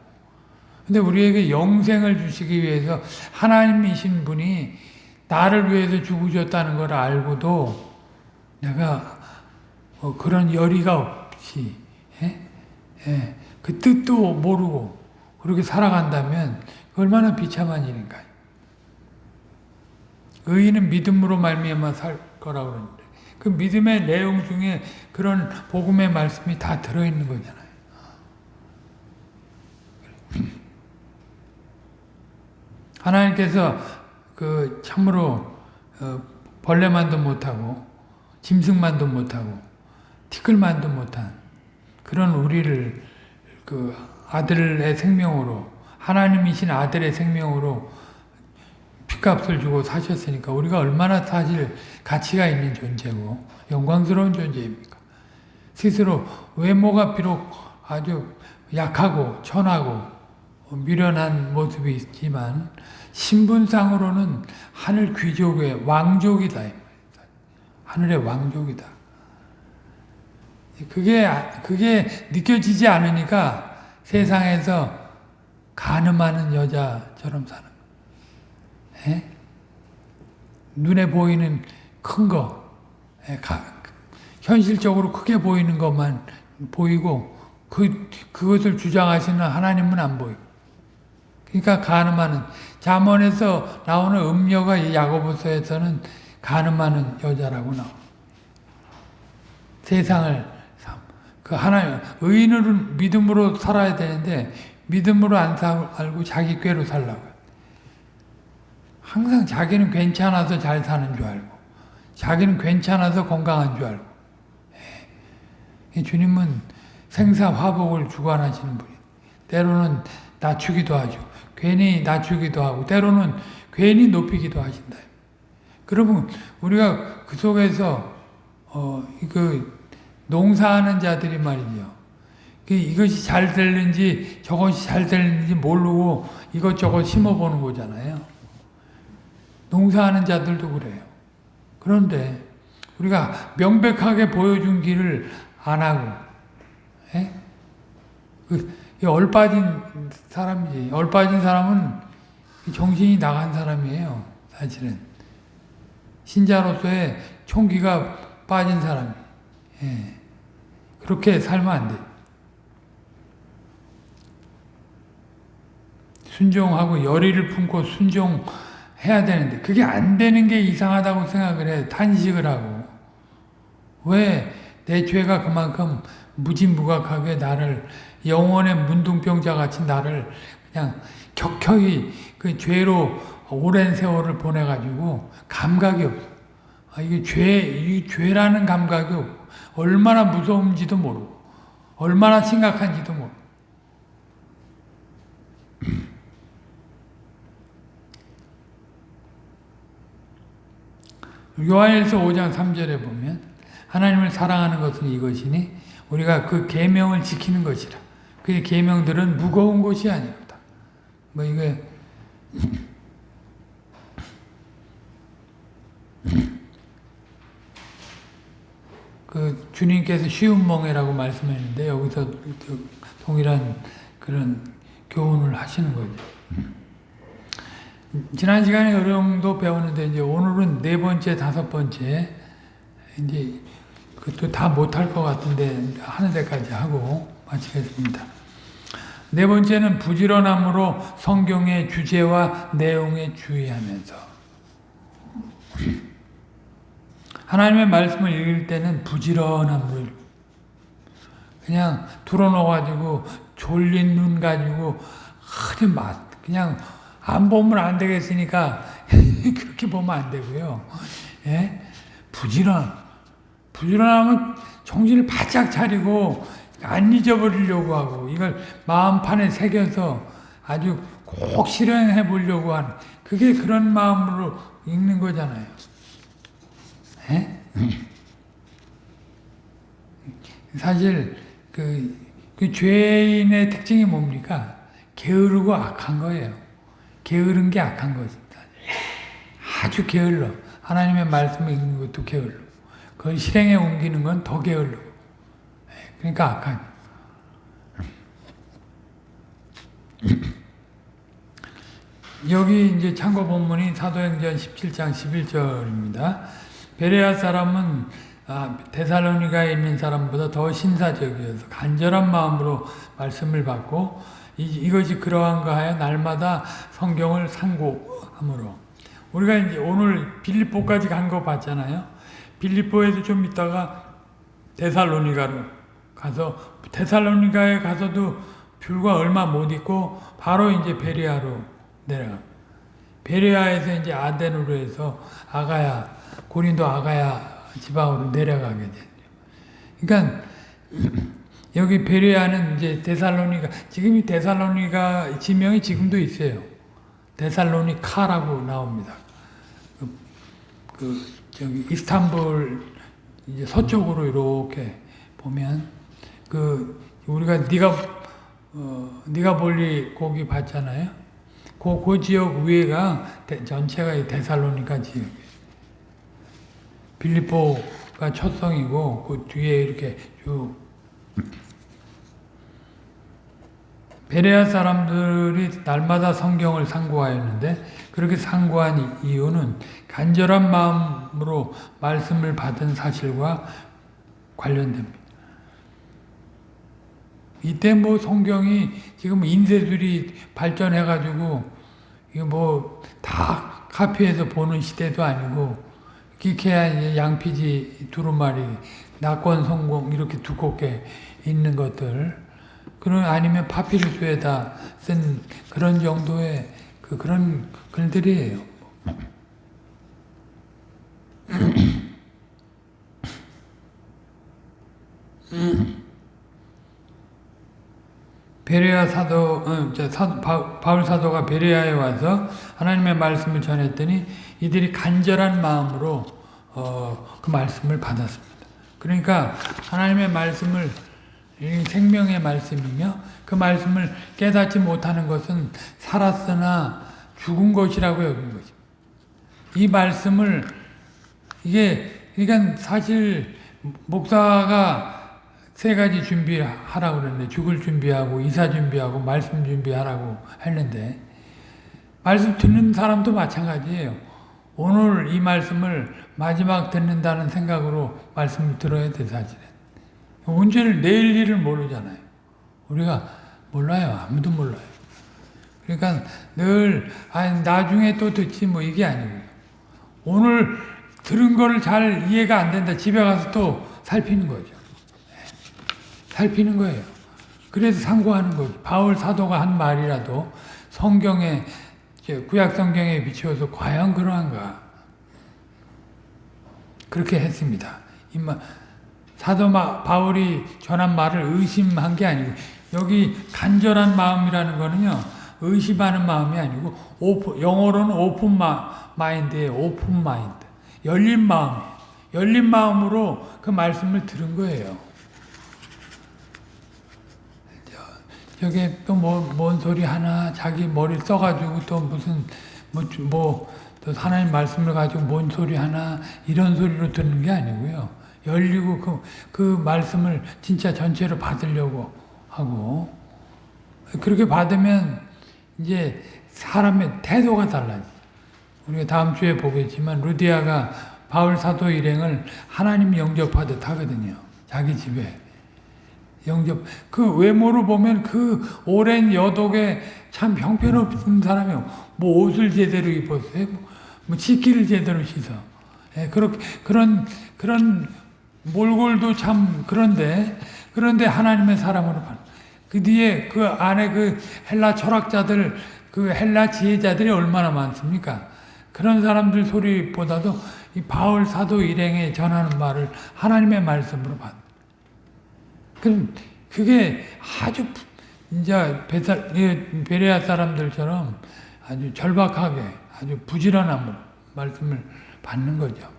근데 우리에게 영생을 주시기 위해서 하나님이신 분이 나를 위해서 죽으셨다는 걸 알고도 내가 뭐 그런 열의가 없이 예? 예. 그 뜻도 모르고 그렇게 살아간다면 얼마나 비참한 일인가요. 의인은 믿음으로 말미암아 살 거라고 그러는데 그 믿음의 내용 중에 그런 복음의 말씀이 다 들어있는 거잖아요. 하나님께서 그 참으로 어 벌레만도 못하고 짐승만도 못하고 티끌만도 못한 그런 우리를 그 아들의 생명으로 하나님이신 아들의 생명으로 핏값을 주고 사셨으니까 우리가 얼마나 사실 가치가 있는 존재고 영광스러운 존재입니까? 스스로 외모가 비록 아주 약하고 천하고 미련한 모습이 있지만 신분상으로는 하늘 귀족의 왕족이다. 하늘의 왕족이다. 그게 그게 느껴지지 않으니까 세상에서 가늠하는 여자처럼 사는 거. 에? 눈에 보이는 큰 거, 에, 가, 현실적으로 크게 보이는 것만 보이고 그 그것을 주장하시는 하나님은 안 보이고. 그러니까 가늠하는 잠언에서 나오는 음녀가 이 야고보서에서는 가늠하는 여자라고 나와. 세상을 그 하나님 의인으로 믿음으로 살아야 되는데 믿음으로 안 살고 자기 꾀로 살라고. 항상 자기는 괜찮아서 잘 사는 줄 알고 자기는 괜찮아서 건강한 줄 알고 예. 주님은 생사화복을 주관하시는 분이 때로는 낮추기도 하죠. 괜히 낮추기도 하고 때로는 괜히 높이기도 하신다. 그러면 우리가 그 속에서 어, 그 농사하는 자들이 말이죠. 그 이것이 잘 되는지 저것이 잘 되는지 모르고 이것저것 심어보는 거잖아요. 농사하는 자들도 그래요. 그런데 우리가 명백하게 보여준 길을 안 하고 예? 그 얼빠진 사람이지. 얼빠진 사람은 정신이 나간 사람이에요. 사실은. 신자로서의 총기가 빠진 사람이. 예. 그렇게 살면 안 돼. 순종하고 열의를 품고 순종해야 되는데 그게 안 되는 게 이상하다고 생각을 해. 탄식을 하고. 왜 내 죄가 그만큼 무진무각하게 나를 영원의 문둥병자 같이 나를 그냥 격혀이 그 죄로 오랜 세월을 보내가지고 감각이 없어. 아, 이게 죄, 이 죄라는 감각이 없고, 얼마나 무서운지도 모르고, 얼마나 심각한지도 모르고. 요한일서 5장 3절에 보면 하나님을 사랑하는 것은 이것이니 우리가 그 계명을 지키는 것이라. 그 계명들은 무거운 것이 아닙니다. 뭐 이게 그 주님께서 쉬운 멍에라고 말씀했는데 여기서 동일한 그런 교훈을 하시는 거죠. 지난 시간에 어려움도 배웠는데 이제 오늘은 네 번째, 다섯 번째 이제 그것도 다 못할 것 같은데 하는 데까지 하고 마치겠습니다. 네 번째는 부지런함으로 성경의 주제와 내용에 주의하면서 하나님의 말씀을 읽을 때는 부지런함으로 그냥 틀어놓아가지고 졸린 눈 가지고 하지 마. 그냥 안 보면 안 되겠으니까 그렇게 보면 안 되고요. 예? 부지런. 부지런하면 정신을 바짝 차리고 안 잊어버리려고 하고 이걸 마음판에 새겨서 아주 꼭 실행해 보려고 하는 그게 그런 마음으로 읽는 거잖아요. 예? 사실 그, 그 죄인의 특징이 뭡니까? 게으르고 악한 거예요. 게으른 게 악한 것입니다. 아주 게을러. 하나님의 말씀을 읽는 것도 게을러. 그걸 실행에 옮기는 건 더 게을러. 그러니까 악한. 여기 이제 참고 본문이 사도행전 17장 11절입니다. 베레아 사람은 아, 데살로니가에 있는 사람보다 더 신사적이어서 간절한 마음으로 말씀을 받고 이, 이것이 그러한가 하여 날마다 성경을 상고함으로 우리가 이제 오늘 빌립보까지 간 거 봤잖아요. 빌립보에도 좀 있다가 데살로니가로 가서 데살로니가에 가서도 불과 얼마 못 있고 바로 이제 베리아로 내려가. 베리아에서 이제 아덴으로 해서 아가야 고린도 아가야 지방으로 내려가게 되죠. 그러니까 여기 베레아는 이제 데살로니가 지금 이 데살로니가 지명이 지금도 있어요. 데살로니카라고 나옵니다. 그, 그 저기 이스탄불 이제 서쪽으로 이렇게 보면 그 우리가 네가 어 네가 볼리 거기 봤잖아요. 그, 그 지역 위에가 대, 전체가 이 데살로니가 지역. 빌립보가 첫 성이고 그 뒤에 이렇게 쭉 베레아 사람들이 날마다 성경을 상고하였는데 그렇게 상고한 이유는 간절한 마음으로 말씀을 받은 사실과 관련됩니다. 이때 뭐 성경이 지금 인쇄술이 발전해가지고 이거 뭐다 카피해서 보는 시대도 아니고 기케야 양피지 두루마리 낙권 성공 이렇게 두껍게 있는 것들 그런 아니면 파피루스에다 쓴 그런 정도의 그 그런 글들이에요. 베레아 사도, 어, 사, 바울 사도가 베레아에 와서 하나님의 말씀을 전했더니 이들이 간절한 마음으로 어, 그 말씀을 받았습니다. 그러니까 하나님의 말씀을 생명의 말씀이며 그 말씀을 깨닫지 못하는 것은 살았으나 죽은 것이라고 여긴 거죠. 이 말씀을 이게 그러니까 사실 목사가 세 가지 준비하라고 그랬는데 죽을 준비하고 이사 준비하고 말씀 준비하라고 했는데 말씀 듣는 사람도 마찬가지예요. 오늘 이 말씀을 마지막 듣는다는 생각으로 말씀을 들어야 돼 사실은. 언제를 내일 일을 모르잖아요. 우리가 몰라요. 아무도 몰라요. 그러니까 늘 아니 나중에 또 듣지 뭐 이게 아니고요. 오늘 들은 거를 잘 이해가 안 된다. 집에 가서 또 살피는 거죠. 살피는 거예요. 그래서 상고하는 거죠. 바울 사도가 한 말이라도 성경에 구약 성경에 비추어서 과연 그러한가? 그렇게 했습니다. 이마 사도 바울이 전한 말을 의심한 게 아니고 여기 간절한 마음이라는 거는요. 의심하는 마음이 아니고 오픈, 영어로는 open mi, mind예요. open mind. 열린 마음이에요. 열린 마음으로 그 말씀을 들은 거예요. 저게 또 뭐 뭔 소리 하나 자기 머리 써가지고 또 무슨 뭐뭐또 하나님 말씀을 가지고 뭔 소리 하나 이런 소리로 듣는 게 아니고요. 열리고 그, 그 말씀을 진짜 전체로 받으려고 하고 그렇게 받으면 이제 사람의 태도가 달라져. 우리가 다음 주에 보겠지만 루디아가 바울 사도 일행을 하나님 영접하듯 하거든요. 자기 집에. 영접. 그 외모로 보면 그 오랜 여독에 참 형편없는 사람이요. 뭐 옷을 제대로 입었어요. 뭐 치기를 제대로 씻어. 예, 그렇게, 그런, 그런 몰골도 참 그런데, 그런데 하나님의 사람으로 봐. 그 뒤에 그 안에 그 헬라 철학자들, 그 헬라 지혜자들이 얼마나 많습니까? 그런 사람들 소리보다도 이 바울 사도 일행에 전하는 말을 하나님의 말씀으로 받. 그럼 그게 아주 이제 베사, 베레아 사람들처럼 아주 절박하게 아주 부지런함으로 말씀을 받는 거죠.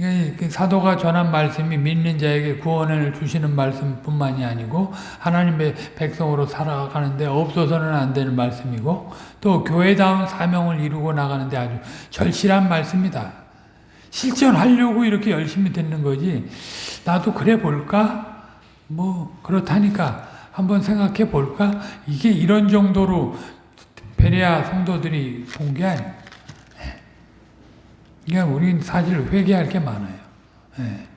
그 사도가 전한 말씀이 믿는 자에게 구원을 주시는 말씀뿐만이 아니고 하나님의 백성으로 살아가는데 없어서는 안 되는 말씀이고 또 교회다운 사명을 이루고 나가는데 아주 절실한 말씀이다. 실천하려고 이렇게 열심히 듣는 거지 나도 그래 볼까? 뭐 그렇다니까 한번 생각해 볼까? 이게 이런 정도로 베레아 성도들이 본 게 아니에요. 그러니까 우리는 사실 회개할 게 많아요. 예.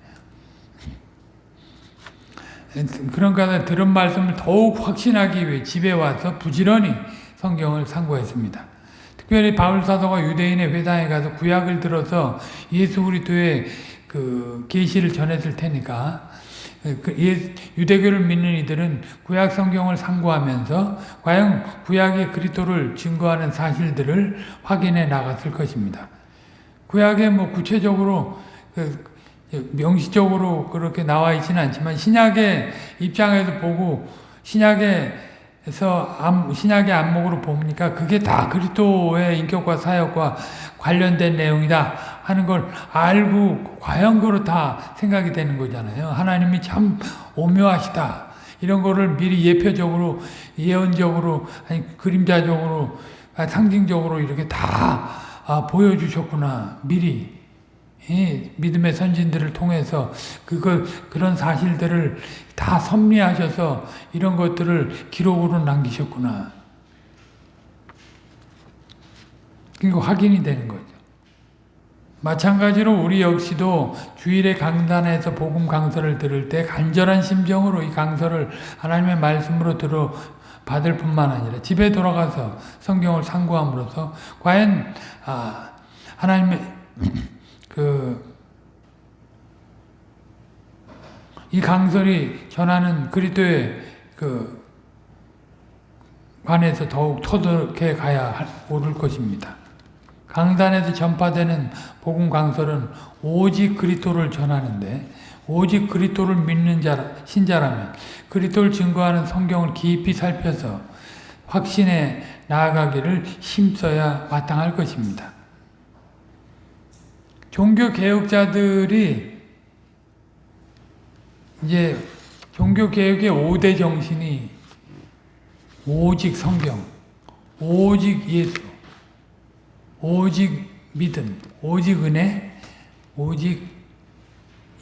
그런가 들은 말씀을 더욱 확신하기 위해 집에 와서 부지런히 성경을 상고했습니다. 특별히 바울 사도가 유대인의 회당에 가서 구약을 들어서 예수 그리스도의 그 계시를 전했을 테니까 그 유대교를 믿는 이들은 구약 성경을 상고하면서 과연 구약의 그리스도를 증거하는 사실들을 확인해 나갔을 것입니다. 구약에 뭐 구체적으로 그 명시적으로 그렇게 나와 있지는 않지만 신약의 입장에서 보고 신약에서 신약의 안목으로 보니까 그게 다 그리스도의 인격과 사역과 관련된 내용이다 하는 걸 알고 과연 그렇다 생각이 되는 거잖아요. 하나님이 참 오묘하시다. 이런 거를 미리 예표적으로 예언적으로 아니 그림자적으로 상징적으로 이렇게 다 아, 보여주셨구나. 미리. 예, 믿음의 선진들을 통해서 그걸 그런 사실들을 다 섭리하셔서 이런 것들을 기록으로 남기셨구나. 그리고 확인이 되는 거죠. 마찬가지로 우리 역시도 주일에 강단에서 복음 강서를 들을 때 간절한 심정으로 이 강서를 하나님의 말씀으로 들어 받을 뿐만 아니라 집에 돌아가서 성경을 상고함으로써 과연 아, 하나님의 그 이 강설이 전하는 그리스도의 그 관해서 더욱 터득해 가야 오를 것입니다. 강단에서 전파되는 복음 강설은 오직 그리스도를 전하는데 오직 그리스도를 믿는 자 신자라면 그리스도를 증거하는 성경을 깊이 살펴서 확신에 나아가기를 힘써야 마땅할 것입니다. 종교 개혁자들이 이제 종교 개혁의 5대 정신이 오직 성경, 오직 예수, 오직 믿음, 오직 은혜, 오직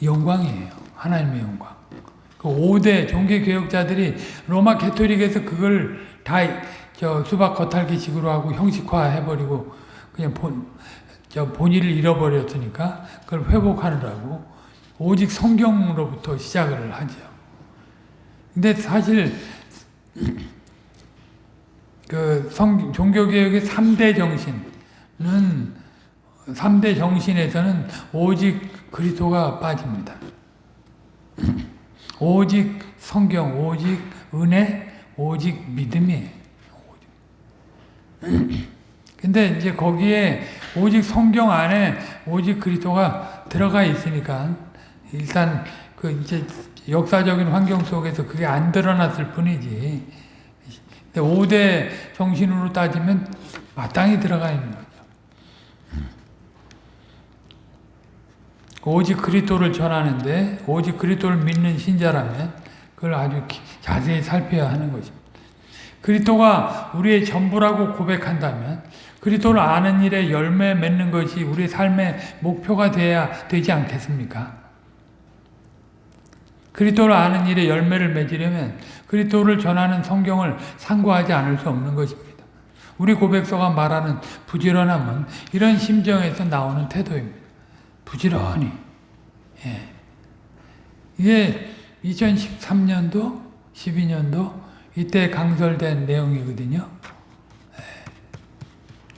영광이에요. 하나님의 영광. 그 5대 종교개혁자들이 로마 캐토릭에서 그걸 다 저 수박 겉핥기식으로 하고 형식화해버리고 그냥 본, 저 본의를 잃어버렸으니까 그걸 회복하느라고 오직 성경으로부터 시작을 하죠. 근데 사실 그 성, 종교개혁의 3대 정신은 3대 정신에서는 오직 그리스도가 빠집니다. 오직 성경, 오직 은혜, 오직 믿음이에요. 근데 이제 거기에 오직 성경 안에 오직 그리스도가 들어가 있으니까 일단 그 이제 역사적인 환경 속에서 그게 안 드러났을 뿐이지. 5대 정신으로 따지면 마땅히 들어가 있는 거죠. 오직 그리스도를 전하는데 오직 그리스도를 믿는 신자라면 그걸 아주 자세히 살펴야 하는 것입니다. 그리스도가 우리의 전부라고 고백한다면 그리스도를 아는 일에 열매 맺는 것이 우리 삶의 목표가 돼야 되지 않겠습니까? 그리스도를 아는 일에 열매를 맺으려면 그리스도를 전하는 성경을 상고하지 않을 수 없는 것입니다. 우리 고백서가 말하는 부지런함은 이런 심정에서 나오는 태도입니다. 부지런히. 예. 이게 2013년도, 12년도 이때 강설된 내용이거든요. 예.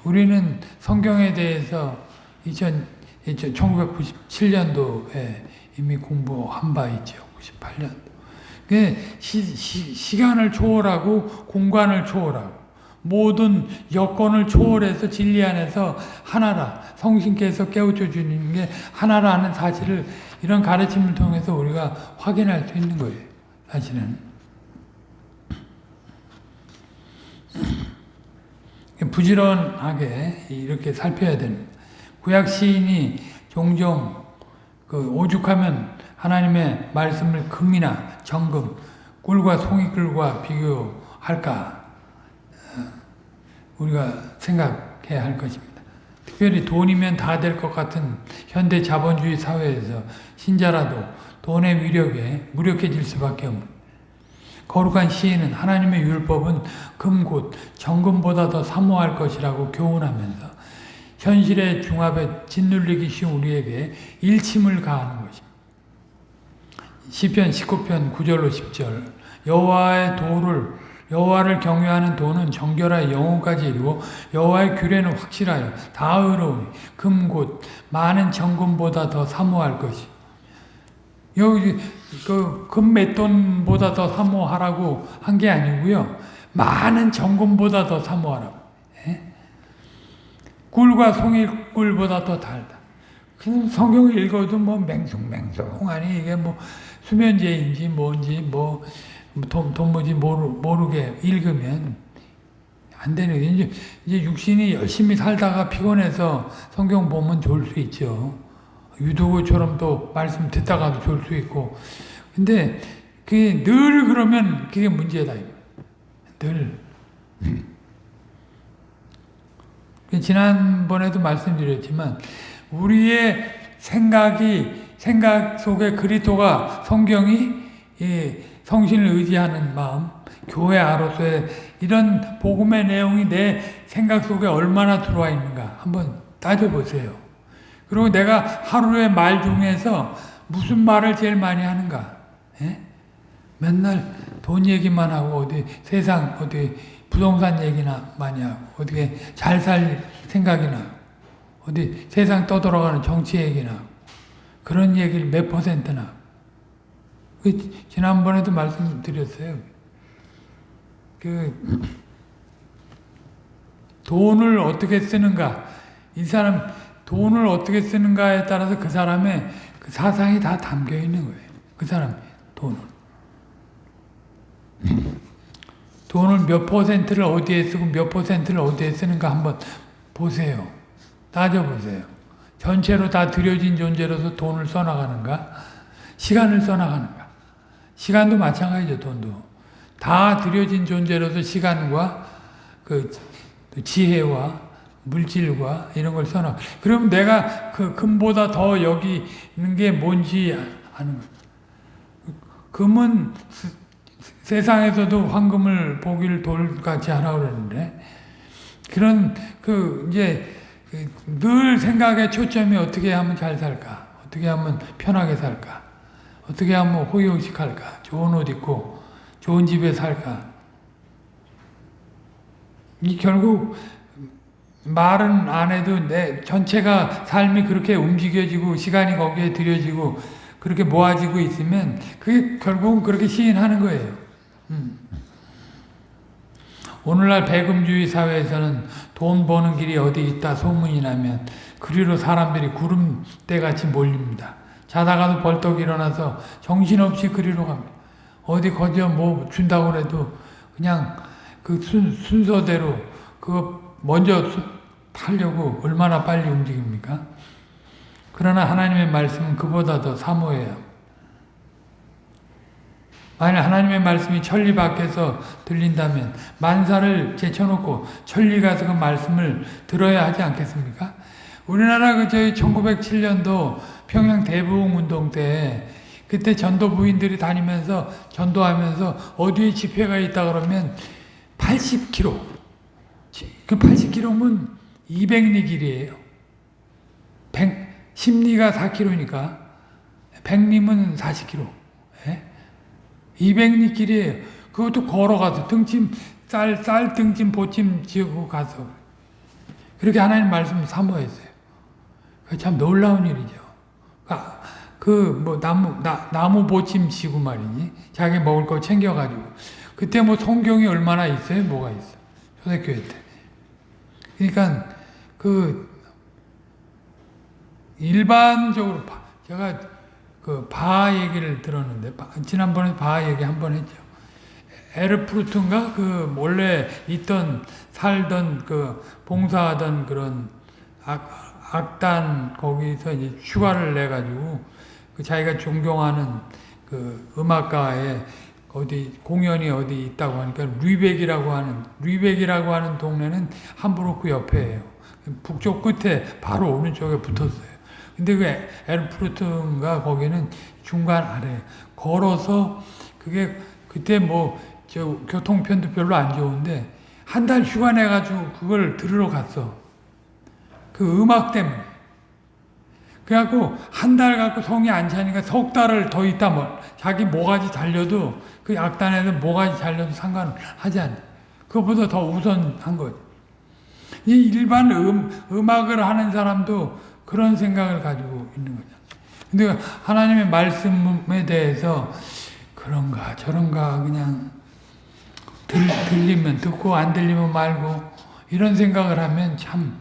우리는 성경에 대해서 2000, 1997년도에 이미 공부한 바 있죠. 98년도. 시, 시, 시간을 초월하고 공간을 초월하고 모든 여건을 초월해서 진리 안에서 하나라 성신께서 깨우쳐 주는 게 하나라는 사실을 이런 가르침을 통해서 우리가 확인할 수 있는 거예요. 사실은 부지런하게 이렇게 살펴야 됩니다. 구약 시인이 종종 그 오죽하면 하나님의 말씀을 금이나 정금, 꿀과 송이꿀과 비교할까 어, 우리가 생각해야 할 것입니다. 특별히 돈이면 다 될 것 같은 현대 자본주의 사회에서 신자라도 돈의 위력에 무력해질 수밖에 없는 거룩한 시인은 하나님의 율법은 금곧 정금보다 더 사모할 것이라고 교훈하면서 현실의 중압에 짓눌리기 쉬운 우리에게 일침을 가하는 것입니다. 시편 19편 9절로 10절 여호와의 도를 여호와를 경외하는 도는 정결하여 영혼까지 이루고 여호와의 규례는 확실하여 다 의로우니 금곧 많은 정금보다 더 사모할 것이 여기 그금 맷돈보다 더 사모하라고 한 게 아니고요 많은 정금보다 더 사모하라고 예? 꿀과 송이꿀보다 더 달다. 그냥 성경을 읽어도 뭐 맹숭맹숭 아니 이게 뭐 수면제인지 뭔지 뭐 돈, 돈뭐지 모르, 모르게 읽으면 안 되는 거죠. 이제, 이제 육신이 열심히 살다가 피곤해서 성경 보면 좋을 수 있죠. 유도구처럼 또 말씀 듣다가도 좋을 수 있고. 근데 그게 늘 그러면 그게 문제다. 늘. 지난번에도 말씀드렸지만 우리의 생각이 생각 속에 그리스도가 성경이 성신을 의지하는 마음 교회 아로서의 이런 복음의 내용이 내 생각 속에 얼마나 들어와 있는가 한번 따져보세요. 그리고 내가 하루의 말 중에서 무슨 말을 제일 많이 하는가? 예? 맨날 돈 얘기만 하고 어디 세상 어디 부동산 얘기나 많이 하고 어떻게 잘 살 생각이나 어디 세상 떠돌아가는 정치 얘기나 그런 얘기를 몇 퍼센트나 그 지난번에도 말씀드렸어요. 그 돈을 어떻게 쓰는가 이 사람 돈을 어떻게 쓰는가에 따라서 그 사람의 그 사상이 다 담겨 있는 거예요. 그 사람 돈을. 돈을 몇 퍼센트를 어디에 쓰고 몇 퍼센트를 어디에 쓰는가 한번 보세요. 따져보세요. 전체로 다 들여진 존재로서 돈을 써나가는가? 시간을 써나가는가? 시간도 마찬가지죠, 돈도. 다 들여진 존재로서 시간과 그 지혜와 물질과 이런 걸 써나. 그럼 내가 그 금보다 더 여기 있는 게 뭔지 아는 거예요. 금은 세상에서도 황금을 보기를 돌같이 하라고 그러는데 그런 그 이제 늘 생각의 초점이 어떻게 하면 잘 살까? 어떻게 하면 편하게 살까? 어떻게 하면 호의호식할까? 좋은 옷 입고 좋은 집에 살까? 이 결국 말은 안 해도 내 전체가 삶이 그렇게 움직여지고 시간이 거기에 들여지고 그렇게 모아지고 있으면 그게 결국은 그렇게 시인하는 거예요. 음. 오늘날 배금주의 사회에서는 돈 버는 길이 어디 있다 소문이 나면 그리로 사람들이 구름대같이 몰립니다. 자다가도 벌떡 일어나서 정신없이 그리로 갑니다. 어디 거저 뭐 준다고 해도 그냥 그 순, 순서대로 그거 먼저 팔려고 얼마나 빨리 움직입니까? 그러나 하나님의 말씀은 그보다 더 사모해요. 만약 하나님의 말씀이 천리 밖에서 들린다면 만사를 제쳐놓고 천리 가서 그 말씀을 들어야 하지 않겠습니까? 우리나라 그 저희 1907년도 평양 대부흥 운동 때 그때 전도 부인들이 다니면서 전도하면서 어디에 집회가 있다 그러면 80km 그 80km면 200리 길이에요. 100, 10리가 4km니까 100리면 40km. 예? 200리 길이에요. 그것도 걸어가서 등짐 쌀, 쌀 등짐 보짐 지고 가서 그렇게 하나님 말씀 사모했어요. 참 놀라운 일이죠. 그 뭐 나무 나, 나무 보침 지고 말이지 자기 먹을 거 챙겨가지고 그때 뭐 성경이 얼마나 있어요? 뭐가 있어? 초대교회 때. 그러니까 그 일반적으로 제가 그 바 얘기를 들었는데 지난번에 바 얘기 한 번 했죠. 에르프루트인가 그 원래 있던 살던 그 봉사하던 그런 악, 악단 거기서 이제 휴가를 내 가지고 그 자기가 존경하는 그 음악가에 어디 공연이 어디 있다고 하니까 류백이라고 하는 류백이라고 하는 동네는 함부르크 옆에예요. 북쪽 끝에 바로 오른쪽에 붙었어요. 근데 그 에르프루트인가 거기는 중간 아래 걸어서 그게 그때 뭐 저 교통편도 별로 안 좋은데 한 달 휴가 내 가지고 그걸 들으러 갔어. 그 음악 때문에. 그래갖고 한 달 갖고 성이 안 차니까 석 달을 더 있다 뭐 자기 모가지 달려도 그 악단에는 모가지 달려도 상관하지 않아. 그것보다 더 우선한 거지. 이 일반 음, 음악을 하는 사람도 그런 생각을 가지고 있는 거죠. 근데 하나님의 말씀에 대해서 그런가 저런가 그냥 들, 들리면 듣고 안 들리면 말고 이런 생각을 하면 참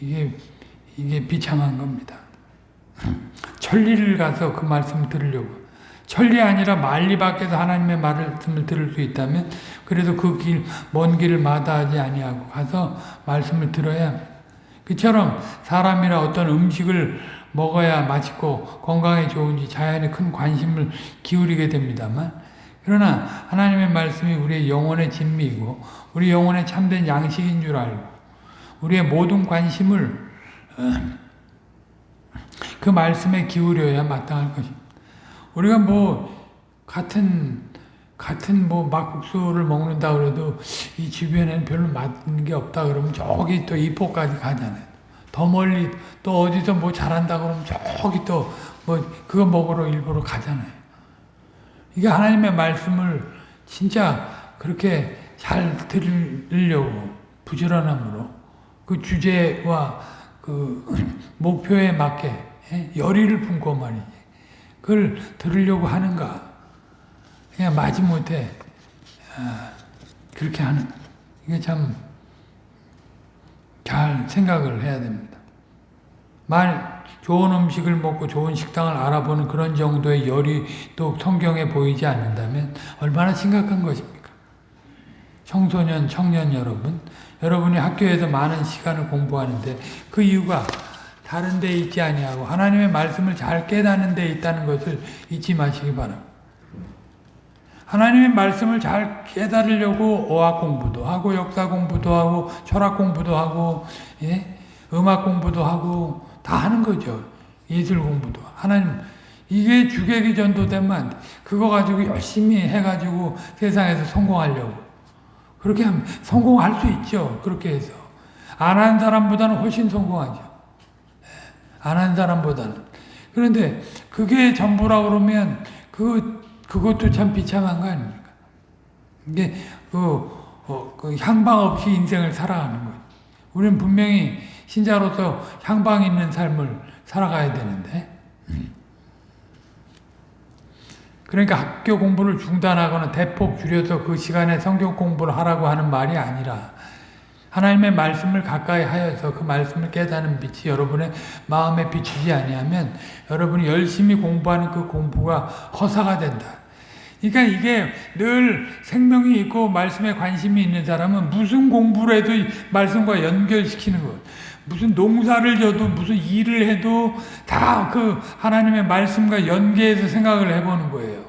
이게 이게 비참한 겁니다. 천리를 가서 그 말씀을 들으려고. 천리 아니라 만리 밖에서 하나님의 말씀을 들을 수 있다면 그래도 그 길 먼 길을 마다하지 아니하고 가서 말씀을 들어야 그처럼 사람이나 어떤 음식을 먹어야 맛있고 건강에 좋은지 자연에 큰 관심을 기울이게 됩니다만 그러나 하나님의 말씀이 우리의 영혼의 진미이고 우리 영혼의 참된 양식인 줄 알고 우리의 모든 관심을 그 말씀에 기울여야 마땅할 것입니다. 우리가 뭐 같은 같은 뭐 막국수를 먹는다 그래도 이 주변에는 별로 맞는 게 없다 그러면 저기 또 이포까지 가잖아요. 더 멀리 또 어디서 뭐 잘한다 그러면 저기 또 뭐 그거 먹으러 일부러 가잖아요. 이게 하나님의 말씀을 진짜 그렇게 잘 들으려고 부지런함으로 그 주제와 그 목표에 맞게 예? 열의를 품고 말이지. 그걸 들으려고 하는가? 그냥 마지못해 아, 그렇게 하는 이게 참 잘 생각을 해야 됩니다. 만 좋은 음식을 먹고 좋은 식당을 알아보는 그런 정도의 열이 또 성경에 보이지 않는다면 얼마나 심각한 것입니까? 청소년, 청년 여러분, 여러분이 학교에서 많은 시간을 공부하는데 그 이유가 다른 데 있지 아니하고 하나님의 말씀을 잘 깨닫는 데 있다는 것을 잊지 마시기 바랍니다. 하나님의 말씀을 잘 깨달으려고 어학 공부도 하고 역사 공부도 하고 철학 공부도 하고 예? 음악 공부도 하고 다 하는 거죠. 예술 공부도 하나님 이게 주객이 전도 되면 그거 가지고 열심히 해가지고 세상에서 성공하려고 그렇게 하면 성공할 수 있죠. 그렇게 해서 안 한 사람보다는 훨씬 성공하죠. 안 한 사람보다는. 그런데 그게 전부라 그러면 그 그것도 참 비참한 거 아닙니까? 이게 그, 어, 그 향방 없이 인생을 살아가는 거예요. 우리는 분명히 신자로서 향방 있는 삶을 살아가야 되는데. 그러니까 학교 공부를 중단하거나 대폭 줄여서 그 시간에 성경 공부를 하라고 하는 말이 아니라 하나님의 말씀을 가까이 하여서 그 말씀을 깨닫는 빛이 여러분의 마음에 비추지 아니하면 여러분이 열심히 공부하는 그 공부가 허사가 된다. 그러니까 이게 늘 생명이 있고 말씀에 관심이 있는 사람은 무슨 공부를 해도 말씀과 연결시키는 것. 무슨 농사를 져도 무슨 일을 해도 다 그 하나님의 말씀과 연계해서 생각을 해보는 거예요.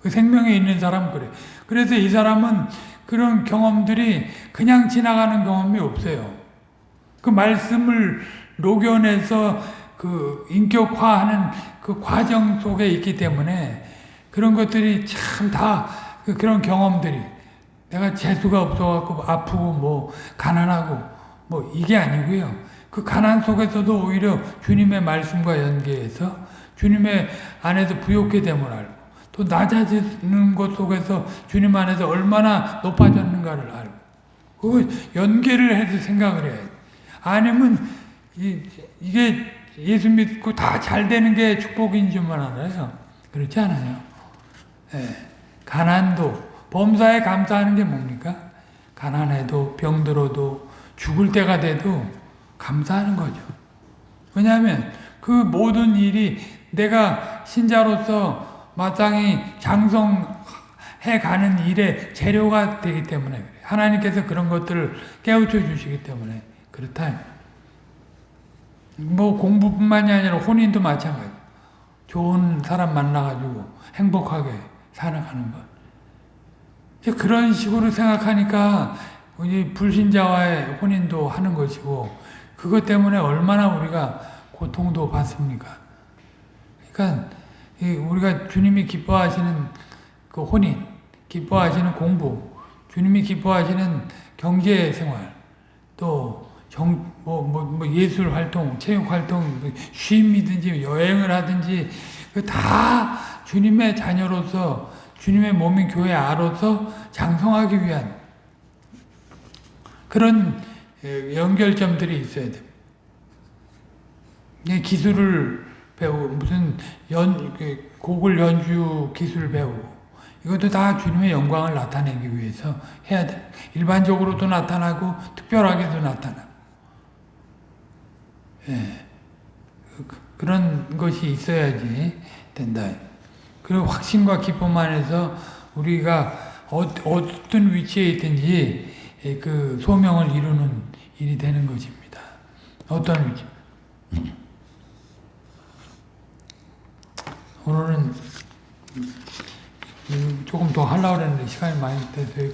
그 생명에 있는 사람은 그래. 그래서 이 사람은 그런 경험들이 그냥 지나가는 경험이 없어요. 그 말씀을 녹여내서 그 인격화하는 그 과정 속에 있기 때문에 그런 것들이 참 다 그런 경험들이 내가 재수가 없어갖고 아프고 뭐 가난하고 뭐 이게 아니고요. 그 가난 속에서도 오히려 주님의 말씀과 연계해서 주님의 안에서 부욕게 됨을 알고 또 낮아지는 것 속에서 주님 안에서 얼마나 높아졌는가를 알고 그 연계를 해서 생각을 해야 돼. 아니면 이, 이게 예수 믿고 다 잘 되는 게 축복인 줄만 알아요. 그렇지 않아요. 예. 가난도 범사에 감사하는 게 뭡니까? 가난해도 병들어도 죽을 때가 돼도 감사하는 거죠. 왜냐하면 그 모든 일이 내가 신자로서 마땅히 장성해 가는 일의 재료가 되기 때문에 그래요. 하나님께서 그런 것들을 깨우쳐 주시기 때문에 그렇다. 뭐 공부뿐만이 아니라 혼인도 마찬가지. 좋은 사람 만나가지고 행복하게 살아가는 것. 그런 식으로 생각하니까 이 불신자와의 혼인도 하는 것이고 그것 때문에 얼마나 우리가 고통도 받습니까? 그러니까 이 우리가 주님이 기뻐하시는 그 혼인, 기뻐하시는 공부, 주님이 기뻐하시는 경제 생활, 또 정, 뭐, 뭐, 뭐 예술 활동, 체육 활동, 뭐 쉼이든지 여행을 하든지 그다 주님의 자녀로서 주님의 몸인 교회 아로서 장성하기 위한 그런 에, 연결점들이 있어야 됩니다. 이 기술을 배우고 무슨 연그 곡을 연주 기술 배우고 이것도 다 주님의 영광을 나타내기 위해서 해야 돼. 일반적으로도 나타나고 특별하게도 나타나. 예. 그- 그런 것이 있어야지 된다. 그리고 확신과 기쁨 안에서 우리가 어, 어떤 위치에 있든지 예, 그 소명을 이루는 일이 되는 것입니다. 어떤 위치? 오늘은 음, 조금 더 하려고 했는데 시간이 많이 돼서